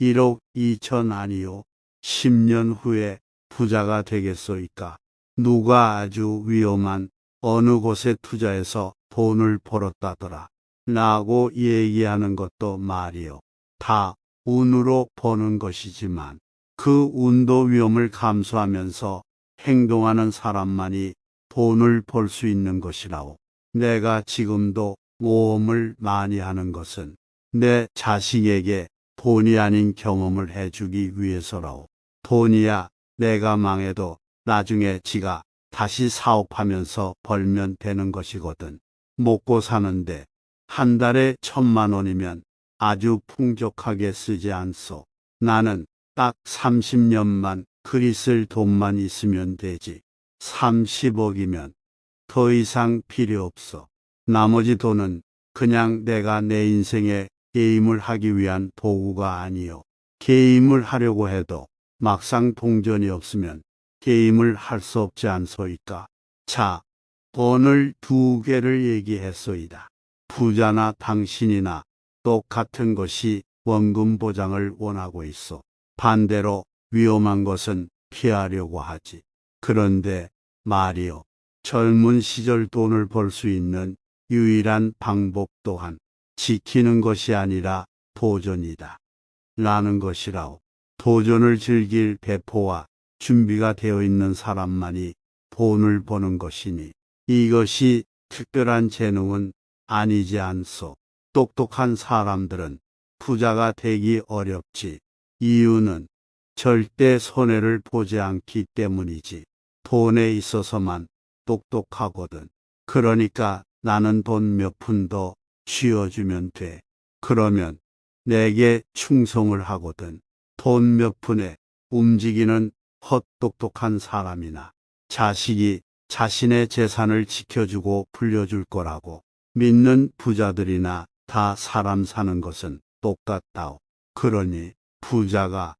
1억 2천 아니요. 10년 후에 부자가 되겠소이까. 누가 아주 위험한 어느 곳에 투자해서 돈을 벌었다더라. 라고 얘기하는 것도 말이요. 다 운으로 버는 것이지만 그 운도 위험을 감수하면서 행동하는 사람만이 돈을 벌 수 있는 것이라오. 내가 지금도 모험을 많이 하는 것은 내 자식에게 돈이 아닌 경험을 해주기 위해서라오. 돈이야 내가 망해도 나중에 지가 다시 사업하면서 벌면 되는 것이거든. 먹고 사는데 한 달에 천만 원이면 아주 풍족하게 쓰지 않소. 나는 딱 30년만 그리 쓸 돈만 있으면 되지. 30억이면 더 이상 필요 없어. 나머지 돈은 그냥 내가 내 인생에 게임을 하기 위한 도구가 아니요. 게임을 하려고 해도 막상 동전이 없으면 게임을 할 수 없지 않소이까. 자, 돈을 두 개를 얘기했소이다. 부자나 당신이나 똑같은 것이 원금 보장을 원하고 있어. 반대로 위험한 것은 피하려고 하지. 그런데 말이요. 젊은 시절 돈을 벌 수 있는 유일한 방법 또한 지키는 것이 아니라 도전이다. 라는 것이라오. 도전을 즐길 배포와 준비가 되어 있는 사람만이 돈을 버는 것이니 이것이 특별한 재능은 아니지 않소. 똑똑한 사람들은 부자가 되기 어렵지. 이유는 절대 손해를 보지 않기 때문이지. 돈에 있어서만 똑똑하거든. 그러니까 나는 돈 몇 푼 더 쥐어주면 돼. 그러면 내게 충성을 하거든. 돈 몇 푼에 움직이는 헛똑똑한 사람이나 자식이 자신의 재산을 지켜주고 불려줄 거라고 믿는 부자들이나 다 사람 사는 것은 똑같다오. 그러니 부자가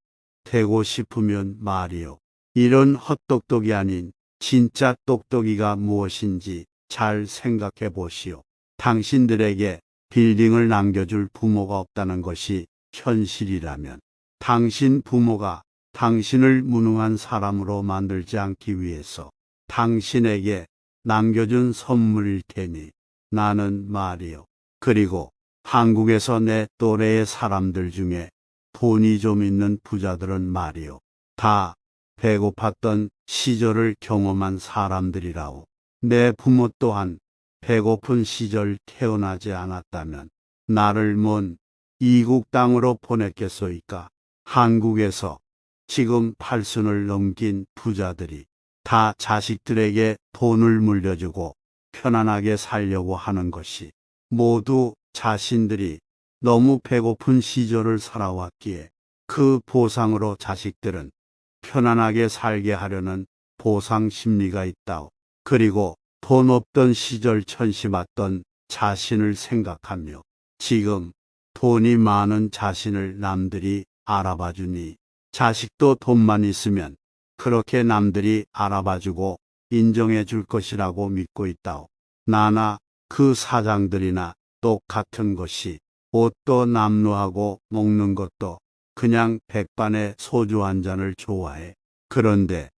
되고 싶으면 말이요. 이런 헛똑똑이 아닌 진짜 똑똑이가 무엇인지 잘 생각해 보시오. 당신들에게 빌딩을 남겨줄 부모가 없다는 것이 현실이라면 당신 부모가 당신을 무능한 사람으로 만들지 않기 위해서 당신에게 남겨준 선물일 테니 나는 말이요. 그리고 한국에서 내 또래의 사람들 중에 돈이 좀 있는 부자들은 말이요. 다 배고팠던 시절을 경험한 사람들이라오. 내 부모 또한 배고픈 시절 태어나지 않았다면 나를 먼 이국 땅으로 보냈겠소이까. 한국에서 지금 팔순을 넘긴 부자들이 다 자식들에게 돈을 물려주고 편안하게 살려고 하는 것이 모두 자신들이 너무 배고픈 시절을 살아왔기에 그 보상으로 자식들은 편안하게 살게 하려는 보상 심리가 있다오. 그리고 돈 없던 시절 천시받던 자신을 생각하며 지금 돈이 많은 자신을 남들이 알아봐 주니 자식도 돈만 있으면 그렇게 남들이 알아봐 주고 인정해 줄 것이라고 믿고 있다오. 나나 그 사장들이나 똑같은 것이 옷도 남루하고 먹는 것도 그냥 백반에 소주 한 잔을 좋아해. 그런데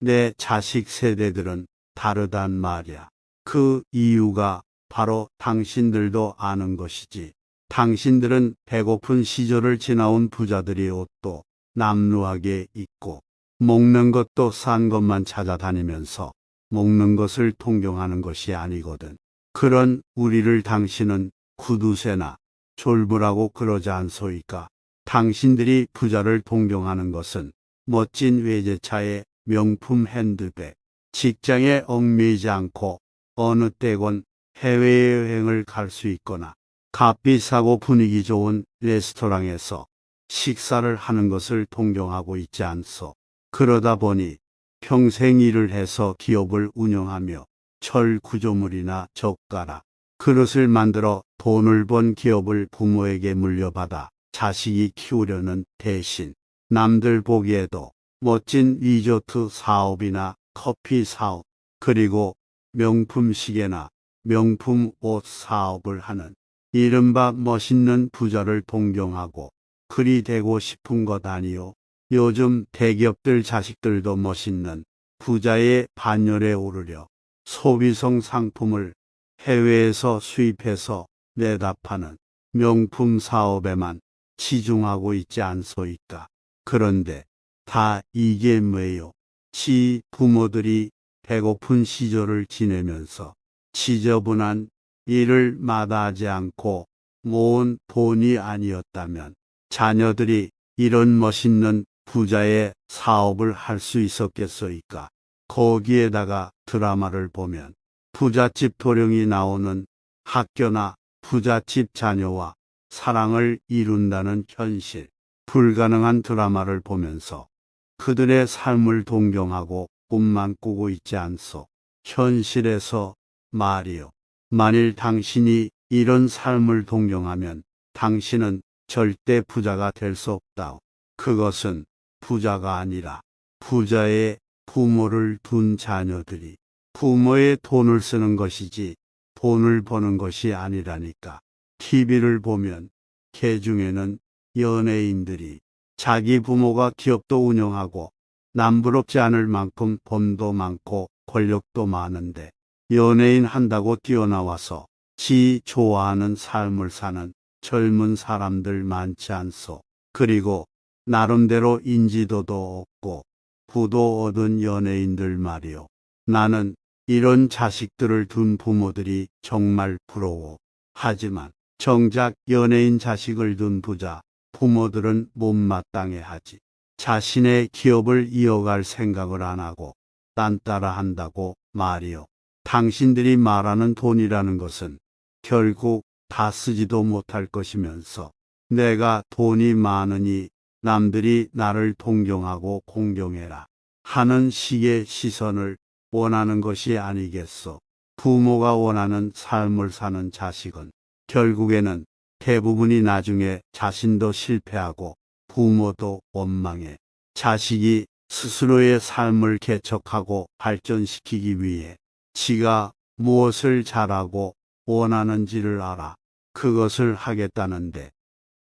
내 자식 세대들은 다르단 말이야. 그 이유가 바로 당신들도 아는 것이지. 당신들은 배고픈 시절을 지나온 부자들이 옷도 남루하게 입고 먹는 것도 싼 것만 찾아다니면서 먹는 것을 통경하는 것이 아니거든. 그런 우리를 당신은 구두쇠나 졸부라고 그러지 않소이까. 당신들이 부자를 동경하는 것은 멋진 외제차에 명품 핸드백, 직장에 얽매이지 않고 어느 때건 해외여행을 갈 수 있거나 값비싸고 분위기 좋은 레스토랑에서 식사를 하는 것을 동경하고 있지 않소. 그러다 보니 평생 일을 해서 기업을 운영하며 철 구조물이나 젓가락, 그릇을 만들어 돈을 번 기업을 부모에게 물려받아 자식이 키우려는 대신 남들 보기에도 멋진 리조트 사업이나 커피 사업, 그리고 명품 시계나 명품 옷 사업을 하는 이른바 멋있는 부자를 동경하고 그리 되고 싶은 것 아니요. 요즘 대기업들 자식들도 멋있는 부자의 반열에 오르려 소비성 상품을 해외에서 수입해서 내다 파는 명품 사업에만 치중하고 있지 않소이까. 그런데 다 이게 뭐예요? 지 부모들이 배고픈 시절을 지내면서 지저분한 일을 마다하지 않고 모은 돈이 아니었다면 자녀들이 이런 멋있는 부자의 사업을 할 수 있었겠소이까. 거기에다가 드라마를 보면 부잣집 도령이 나오는 학교나 부잣집 자녀와 사랑을 이룬다는 현실, 불가능한 드라마를 보면서 그들의 삶을 동경하고 꿈만 꾸고 있지 않소. 현실에서 말이요. 만일 당신이 이런 삶을 동경하면 당신은 절대 부자가 될 수 없다. 그것은 부자가 아니라 부자의 부모를 둔 자녀들이 부모의 돈을 쓰는 것이지 돈을 버는 것이 아니라니까. TV를 보면 개 중에는 연예인들이 자기 부모가 기업도 운영하고 남부럽지 않을 만큼 돈도 많고 권력도 많은데 연예인 한다고 뛰어나와서 지 좋아하는 삶을 사는 젊은 사람들 많지 않소. 그리고 나름대로 인지도도 없고 부도 얻은 연예인들 말이요. 나는 이런 자식들을 둔 부모들이 정말 부러워. 하지만 정작 연예인 자식을 둔 부자 부모들은 못마땅해 하지. 자신의 기업을 이어갈 생각을 안 하고 딴 따라 한다고 말이요. 당신들이 말하는 돈이라는 것은 결국 다 쓰지도 못할 것이면서 내가 돈이 많으니 남들이 나를 동경하고 공경해라 하는 식의 시선을 원하는 것이 아니겠소. 부모가 원하는 삶을 사는 자식은 결국에는 대부분이 나중에 자신도 실패하고 부모도 원망해 자식이 스스로의 삶을 개척하고 발전시키기 위해 지가 무엇을 잘하고 원하는지를 알아 그것을 하겠다는데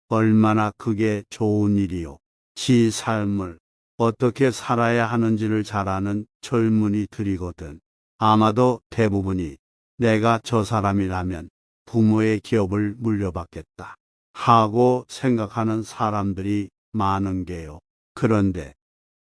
얼마나 그게 좋은 일이요. 지 삶을 어떻게 살아야 하는지를 잘 아는 젊은이들이거든. 아마도 대부분이 내가 저 사람이라면 부모의 기업을 물려받겠다 하고 생각하는 사람들이 많은 게요. 그런데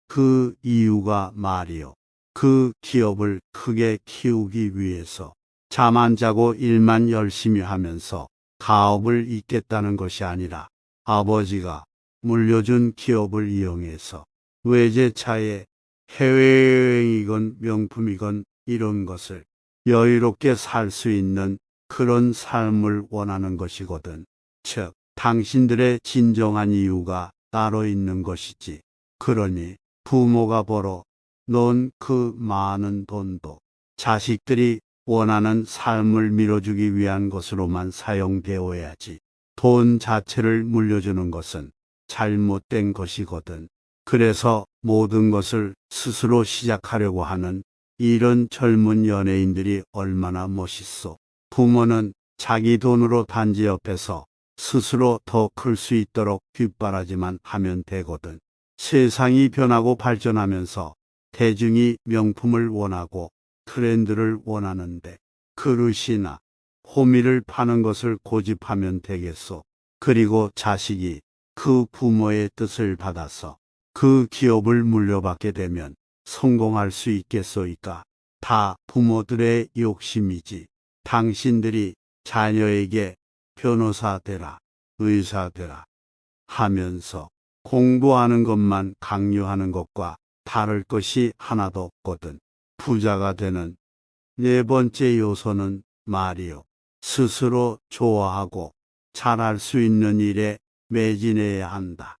그 이유가 말이요. 그 기업을 크게 키우기 위해서 잠 안 자고 일만 열심히 하면서 가업을 잇겠다는 것이 아니라 아버지가 물려준 기업을 이용해서 외제차에 해외여행이건 명품이건 이런 것을 여유롭게 살 수 있는 그런 삶을 원하는 것이거든. 즉, 당신들의 진정한 이유가 따로 있는 것이지. 그러니 부모가 벌어 놓은 그 많은 돈도 자식들이 원하는 삶을 밀어주기 위한 것으로만 사용되어야지. 돈 자체를 물려주는 것은 잘못된 것이거든. 그래서 모든 것을 스스로 시작하려고 하는 이런 젊은 연예인들이 얼마나 멋있어. 부모는 자기 돈으로 단지 옆에서 스스로 더 클 수 있도록 뒷바라지만 하면 되거든. 세상이 변하고 발전하면서 대중이 명품을 원하고 트렌드를 원하는데 그릇이나 호미를 파는 것을 고집하면 되겠소. 그리고 자식이 그 부모의 뜻을 받아서 그 기업을 물려받게 되면 성공할 수 있겠소이까? 다 부모들의 욕심이지. 당신들이 자녀에게 변호사 되라, 의사 되라 하면서 공부하는 것만 강요하는 것과 다를 것이 하나도 없거든. 부자가 되는 네 번째 요소는 말이요. 스스로 좋아하고 잘할 수 있는 일에 매진해야 한다.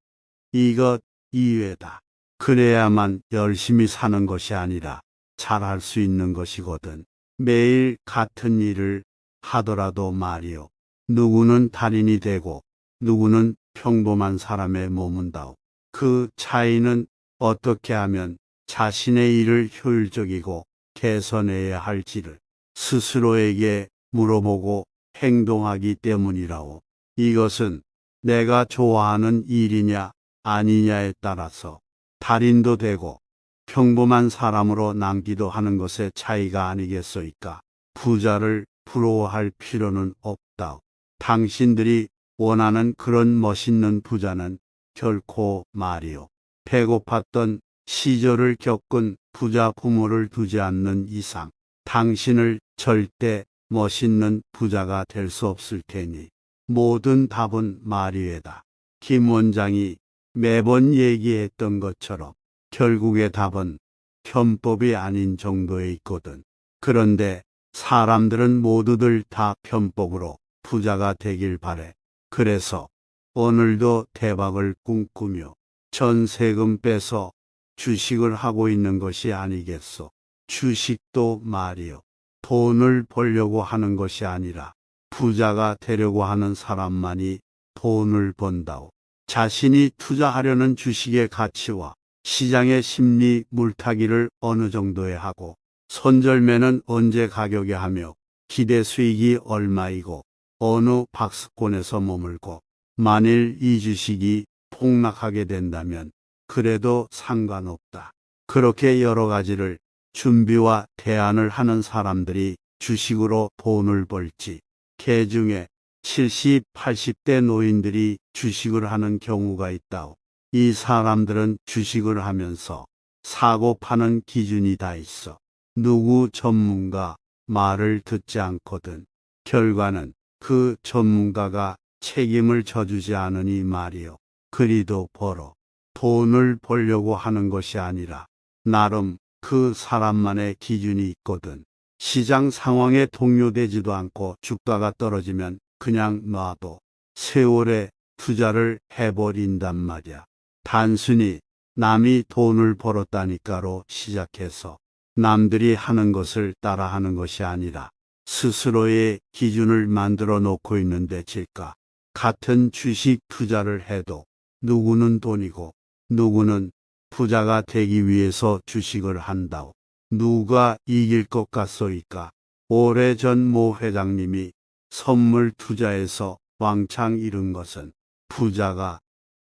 이것 이외다. 그래야만 열심히 사는 것이 아니라 잘할 수 있는 것이거든. 매일 같은 일을 하더라도 말이요. 누구는 달인이 되고 누구는 평범한 사람에 머문다오. 그 차이는 어떻게 하면 자신의 일을 효율적이고 개선해야 할지를 스스로에게 물어보고 행동하기 때문이라오. 이것은 내가 좋아하는 일이냐 아니냐에 따라서 달인도 되고 평범한 사람으로 남기도 하는 것의 차이가 아니겠소이까. 부자를 부러워할 필요는 없다. 당신들이 원하는 그런 멋있는 부자는 결코 말이요. 배고팠던 시절을 겪은 부자 부모를 두지 않는 이상 당신을 절대 멋있는 부자가 될 수 없을 테니 모든 답은 마리에다. 김 원장이 매번 얘기했던 것처럼 결국의 답은 편법이 아닌 정도에 있거든. 그런데 사람들은 모두들 다 편법으로 부자가 되길 바래. 그래서 오늘도 대박을 꿈꾸며 전 세금 빼서 주식을 하고 있는 것이 아니겠소. 주식도 말이요. 돈을 벌려고 하는 것이 아니라 부자가 되려고 하는 사람만이 돈을 번다오. 자신이 투자하려는 주식의 가치와 시장의 심리 물타기를 어느 정도에 하고 손절매는 언제 가격에 하며 기대 수익이 얼마이고 어느 박스권에서 머물고 만일 이 주식이 폭락하게 된다면 그래도 상관없다. 그렇게 여러 가지를 준비와 대안을 하는 사람들이 주식으로 돈을 벌지. 개 중에 70, 80대 노인들이 주식을 하는 경우가 있다오. 이 사람들은 주식을 하면서 사고 파는 기준이 다 있어. 누구 전문가 말을 듣지 않거든. 결과는 그 전문가가 책임을 져주지 않으니 말이요. 그리도 벌어. 돈을 벌려고 하는 것이 아니라 나름 그 사람만의 기준이 있거든. 시장 상황에 동요되지도 않고 주가가 떨어지면 그냥 놔도 세월에 투자를 해버린단 말이야. 단순히 남이 돈을 벌었다니까로 시작해서 남들이 하는 것을 따라하는 것이 아니라 스스로의 기준을 만들어 놓고 있는데 질까. 같은 주식 투자를 해도 누구는 돈이고 누구는 부자가 되기 위해서 주식을 한다오. 누가 이길 것 같소이까? 오래전 모 회장님이 선물 투자에서 왕창 잃은 것은 부자가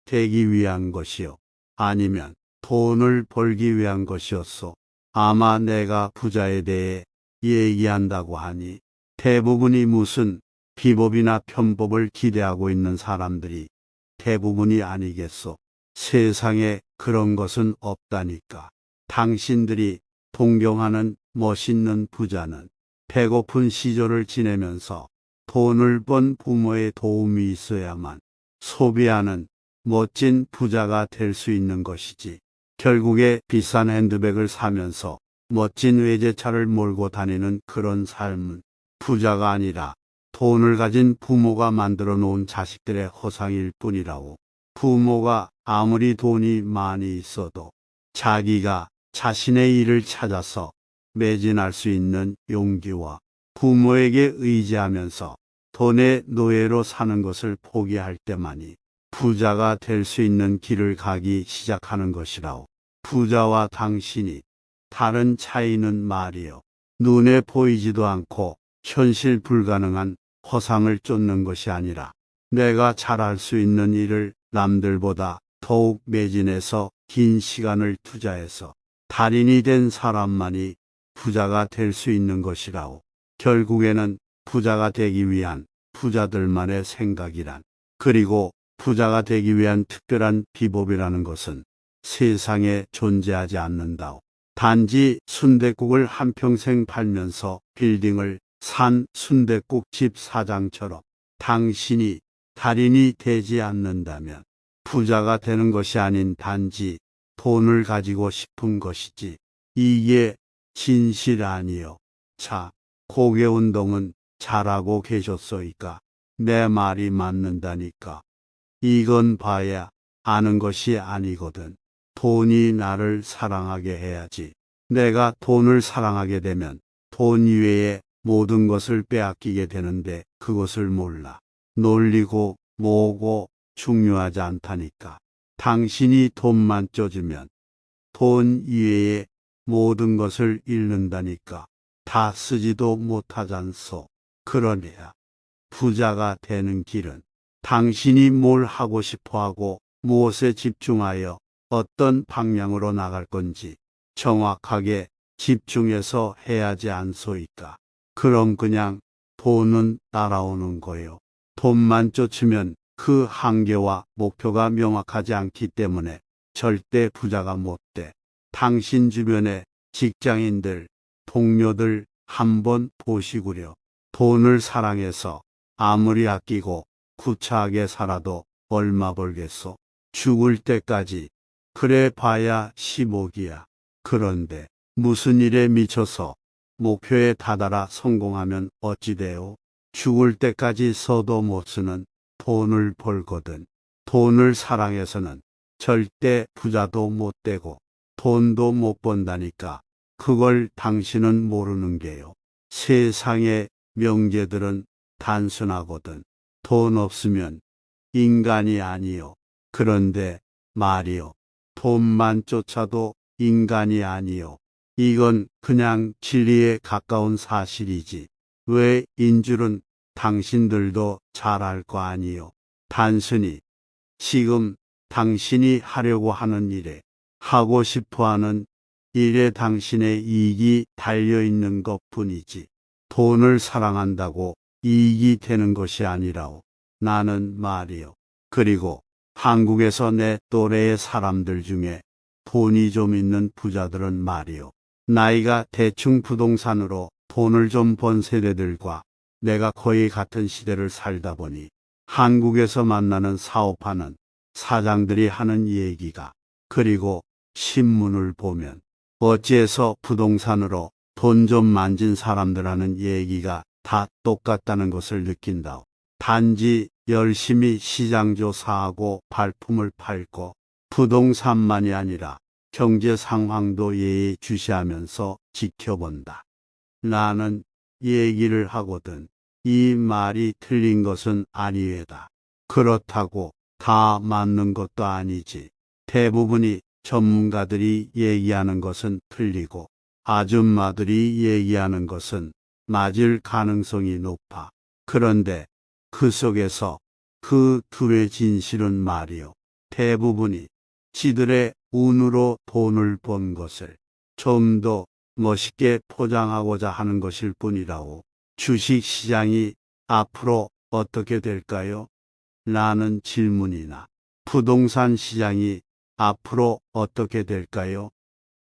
되기 위한 것이요. 아니면 돈을 벌기 위한 것이었소. 아마 내가 부자에 대해 얘기한다고 하니 대부분이 무슨 비법이나 편법을 기대하고 있는 사람들이 대부분이 아니겠소. 세상에 그런 것은 없다니까. 당신들이 동경하는 멋있는 부자는 배고픈 시절을 지내면서 돈을 번 부모의 도움이 있어야만 소비하는 멋진 부자가 될 수 있는 것이지. 결국에 비싼 핸드백을 사면서 멋진 외제차를 몰고 다니는 그런 삶은 부자가 아니라 돈을 가진 부모가 만들어 놓은 자식들의 허상일 뿐이라고. 부모가 아무리 돈이 많이 있어도 자기가 자신의 일을 찾아서 매진할 수 있는 용기와 부모에게 의지하면서 돈의 노예로 사는 것을 포기할 때만이 부자가 될 수 있는 길을 가기 시작하는 것이라오. 부자와 당신이 다른 차이는 말이요. 눈에 보이지도 않고 현실 불가능한 허상을 쫓는 것이 아니라 내가 잘할 수 있는 일을 남들보다 더욱 매진해서 긴 시간을 투자해서 달인이 된 사람만이 부자가 될 수 있는 것이라오. 결국에는 부자가 되기 위한 부자들만의 생각이란 그리고 부자가 되기 위한 특별한 비법이라는 것은 세상에 존재하지 않는다오. 단지 순댓국을 한평생 팔면서 빌딩을 산 순댓국집 사장처럼 당신이 달인이 되지 않는다면 부자가 되는 것이 아닌 단지 돈을 가지고 싶은 것이지. 이게 진실 아니요. 자, 고개 운동은 잘하고 계셨소이까? 내 말이 맞는다니까. 이건 봐야 아는 것이 아니거든. 돈이 나를 사랑하게 해야지. 내가 돈을 사랑하게 되면 돈 이외에 모든 것을 빼앗기게 되는데 그것을 몰라. 놀리고 뭐고 중요하지 않다니까. 당신이 돈만 쪄주면 돈 이외에 모든 것을 잃는다니까. 다 쓰지도 못하잖소. 그러냐. 부자가 되는 길은 당신이 뭘 하고 싶어 하고 무엇에 집중하여 어떤 방향으로 나갈 건지 정확하게 집중해서 해야지 않소이까. 그럼 그냥 돈은 따라오는 거요. 돈만 쫓으면 그 한계와 목표가 명확하지 않기 때문에 절대 부자가 못 돼. 당신 주변의 직장인들, 동료들 한번 보시구려. 돈을 사랑해서 아무리 아끼고 구차하게 살아도 얼마 벌겠소. 죽을 때까지 그래 봐야 10억이야. 그런데 무슨 일에 미쳐서 목표에 다다라 성공하면 어찌돼요? 죽을 때까지 써도 못 쓰는 돈을 벌거든. 돈을 사랑해서는 절대 부자도 못 되고 돈도 못 번다니까. 그걸 당신은 모르는 게요. 세상의 명제들은 단순하거든. 돈 없으면 인간이 아니요. 그런데 말이요. 돈만 쫓아도 인간이 아니요. 이건 그냥 진리에 가까운 사실이지. 왜 인줄은 당신들도 잘 알 거 아니요. 단순히 지금 당신이 하려고 하는 일에 하고 싶어 하는 일에 당신의 이익이 달려 있는 것 뿐이지. 돈을 사랑한다고 이익이 되는 것이 아니라오. 나는 말이요. 그리고 한국에서 내 또래의 사람들 중에 돈이 좀 있는 부자들은 말이요. 나이가 대충 부동산으로 돈을 좀 번 세대들과 내가 거의 같은 시대를 살다 보니 한국에서 만나는 사업하는 사장들이 하는 얘기가 그리고 신문을 보면 어찌해서 부동산으로 돈 좀 만진 사람들 하는 얘기가 다 똑같다는 것을 느낀다. 단지 열심히 시장 조사하고 발품을 팔고 부동산만이 아니라 경제 상황도 예의주시하면서 지켜본다. 나는 얘기를 하거든. 이 말이 틀린 것은 아니외다. 그렇다고 다 맞는 것도 아니지. 대부분이 전문가들이 얘기하는 것은 틀리고 아줌마들이 얘기하는 것은 맞을 가능성이 높아. 그런데 그 속에서 그 둘의 진실은 말이요. 대부분이 지들의 운으로 돈을 번 것을 좀 더 멋있게 포장하고자 하는 것일 뿐이라오. 주식 시장이 앞으로 어떻게 될까요? 라는 질문이나 부동산 시장이 앞으로 어떻게 될까요?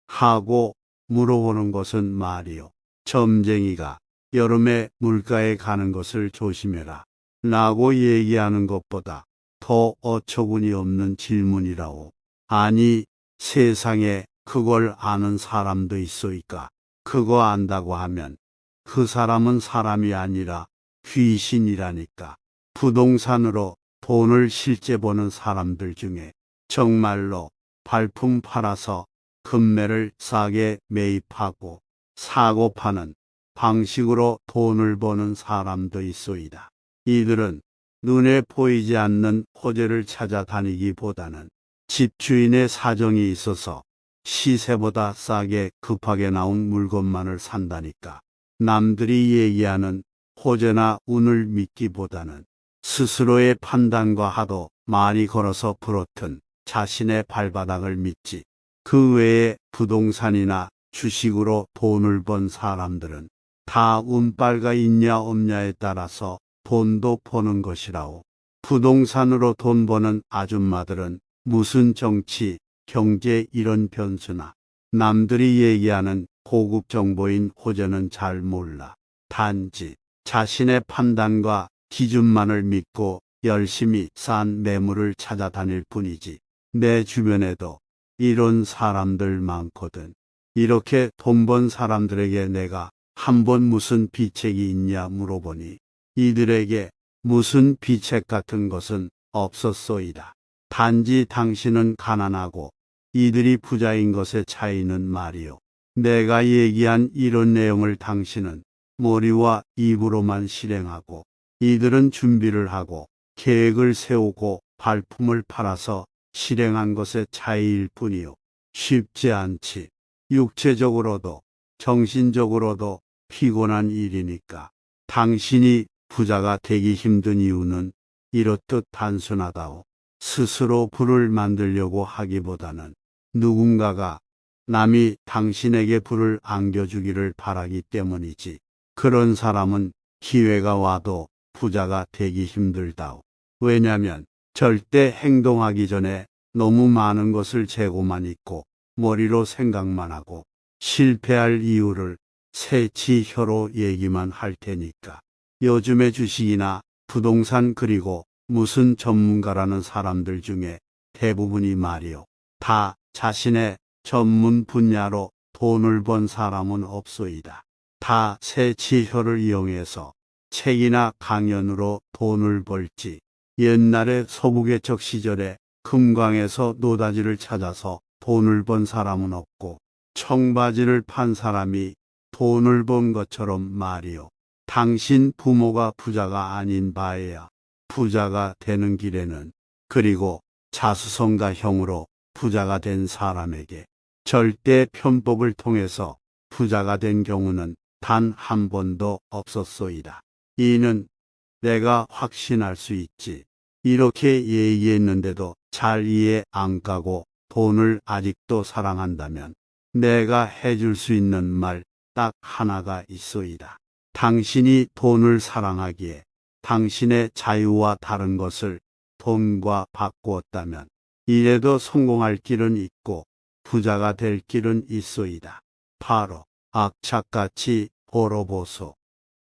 하고 물어보는 것은 말이요. 점쟁이가 여름에 물가에 가는 것을 조심해라. 라고 얘기하는 것보다 더 어처구니 없는 질문이라오. 아니, 세상에 그걸 아는 사람도 있소이까. 그거 안다고 하면 그 사람은 사람이 아니라 귀신이라니까. 부동산으로 돈을 실제 버는 사람들 중에 정말로 발품 팔아서 금매를 싸게 매입하고 사고 파는 방식으로 돈을 버는 사람도 있소이다. 이들은 눈에 보이지 않는 호재를 찾아다니기보다는 집주인의 사정이 있어서 시세보다 싸게 급하게 나온 물건만을 산다니까. 남들이 얘기하는 호재나 운을 믿기보다는 스스로의 판단과 하도 많이 걸어서 부러튼 자신의 발바닥을 믿지. 그 외에 부동산이나 주식으로 돈을 번 사람들은 다 운빨가 있냐 없냐에 따라서 돈도 버는 것이라오. 부동산으로 돈 버는 아줌마들은 무슨 정치, 경제 이런 변수나 남들이 얘기하는 고급 정보인 호재는 잘 몰라. 단지 자신의 판단과 기준만을 믿고 열심히 싼 매물을 찾아다닐 뿐이지. 내 주변에도 이런 사람들 많거든. 이렇게 돈 번 사람들에게 내가 한 번 무슨 비책이 있냐 물어보니 이들에게 무슨 비책 같은 것은 없었소이다. 단지 당신은 가난하고 이들이 부자인 것의 차이는 말이요. 내가 얘기한 이런 내용을 당신은 머리와 입으로만 실행하고 이들은 준비를 하고 계획을 세우고 발품을 팔아서 실행한 것의 차이일 뿐이요. 쉽지 않지. 육체적으로도 정신적으로도 피곤한 일이니까. 당신이 부자가 되기 힘든 이유는 이렇듯 단순하다오. 스스로 부를 만들려고 하기보다는 누군가가 남이 당신에게 불을 안겨주기를 바라기 때문이지. 그런 사람은 기회가 와도 부자가 되기 힘들다오. 왜냐면 절대 행동하기 전에 너무 많은 것을 재고만 있고 머리로 생각만 하고 실패할 이유를 새치 혀로 얘기만 할 테니까. 요즘의 주식이나 부동산 그리고 무슨 전문가라는 사람들 중에 대부분이 말이요. 다 자신의 전문 분야로 돈을 번 사람은 없소이다. 다 새치혀를 이용해서 책이나 강연으로 돈을 벌지. 옛날에 서부개척 시절에 금광에서 노다지를 찾아서 돈을 번 사람은 없고 청바지를 판 사람이 돈을 번 것처럼 말이요. 당신 부모가 부자가 아닌 바에야 부자가 되는 길에는 그리고 자수성가 형으로 부자가 된 사람에게 절대 편법을 통해서 부자가 된 경우는 단 한 번도 없었소이다. 이는 내가 확신할 수 있지. 이렇게 얘기했는데도 잘 이해 안 가고 돈을 아직도 사랑한다면 내가 해줄 수 있는 말 딱 하나가 있소이다. 당신이 돈을 사랑하기에 당신의 자유와 다른 것을 돈과 바꾸었다면 이래도 성공할 길은 있고 부자가 될 길은 있소이다. 바로 악착같이 벌어보소.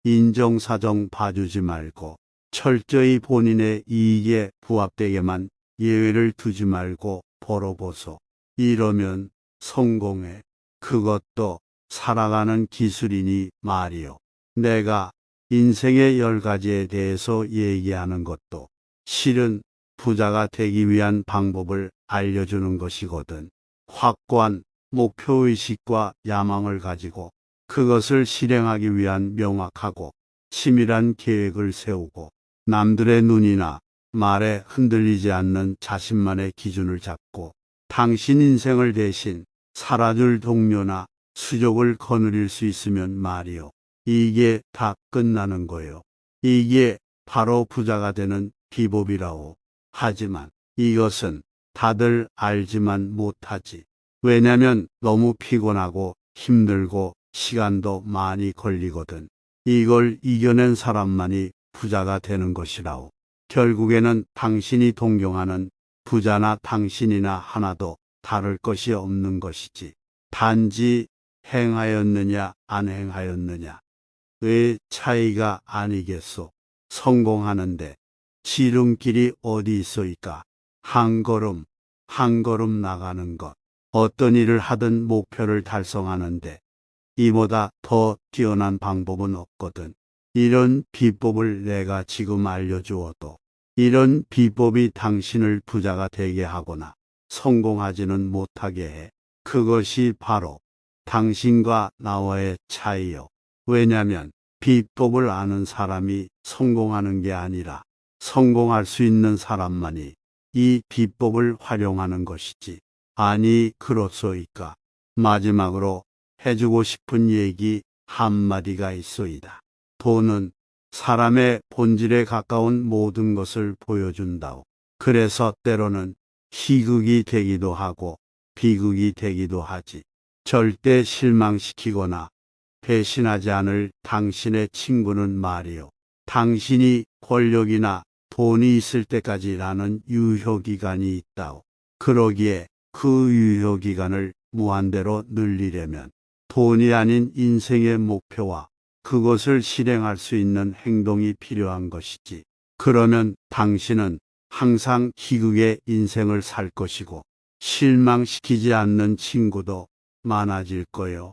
인정사정 봐주지 말고 철저히 본인의 이익에 부합되게만 예외를 두지 말고 벌어보소. 이러면 성공해. 그것도 살아가는 기술이니 말이요. 내가 인생의 열 가지에 대해서 얘기하는 것도 실은 부자가 되기 위한 방법을 알려주는 것이거든. 확고한 목표의식과 야망을 가지고 그것을 실행하기 위한 명확하고 치밀한 계획을 세우고 남들의 눈이나 말에 흔들리지 않는 자신만의 기준을 잡고 당신 인생을 대신 살아줄 동료나 수족을 거느릴 수 있으면 말이요. 이게 다 끝나는 거요. 이게 바로 부자가 되는 비법이라오. 하지만 이것은 다들 알지만 못하지. 왜냐면 너무 피곤하고 힘들고 시간도 많이 걸리거든. 이걸 이겨낸 사람만이 부자가 되는 것이라오. 결국에는 당신이 동경하는 부자나 당신이나 하나도 다를 것이 없는 것이지. 단지 행하였느냐 안 행하였느냐 의 차이가 아니겠소. 성공하는데 지름길이 어디 있어이까? 한 걸음 한 걸음 나가는 것. 어떤 일을 하든 목표를 달성하는데 이보다 더 뛰어난 방법은 없거든. 이런 비법을 내가 지금 알려주어도 이런 비법이 당신을 부자가 되게 하거나 성공하지는 못하게 해. 그것이 바로 당신과 나와의 차이요. 왜냐면 비법을 아는 사람이 성공하는 게 아니라 성공할 수 있는 사람만이 이 비법을 활용하는 것이지. 아니 그렇소이까. 마지막으로 해주고 싶은 얘기 한마디가 있소이다. 돈은 사람의 본질에 가까운 모든 것을 보여준다오. 그래서 때로는 희극이 되기도 하고 비극이 되기도 하지. 절대 실망시키거나 배신하지 않을 당신의 친구는 말이요. 당신이 권력이나 돈이 있을 때까지라는 유효기간이 있다오. 그러기에 그 유효기간을 무한대로 늘리려면 돈이 아닌 인생의 목표와 그것을 실행할 수 있는 행동이 필요한 것이지. 그러면 당신은 항상 희극의 인생을 살 것이고 실망시키지 않는 친구도 많아질 거요.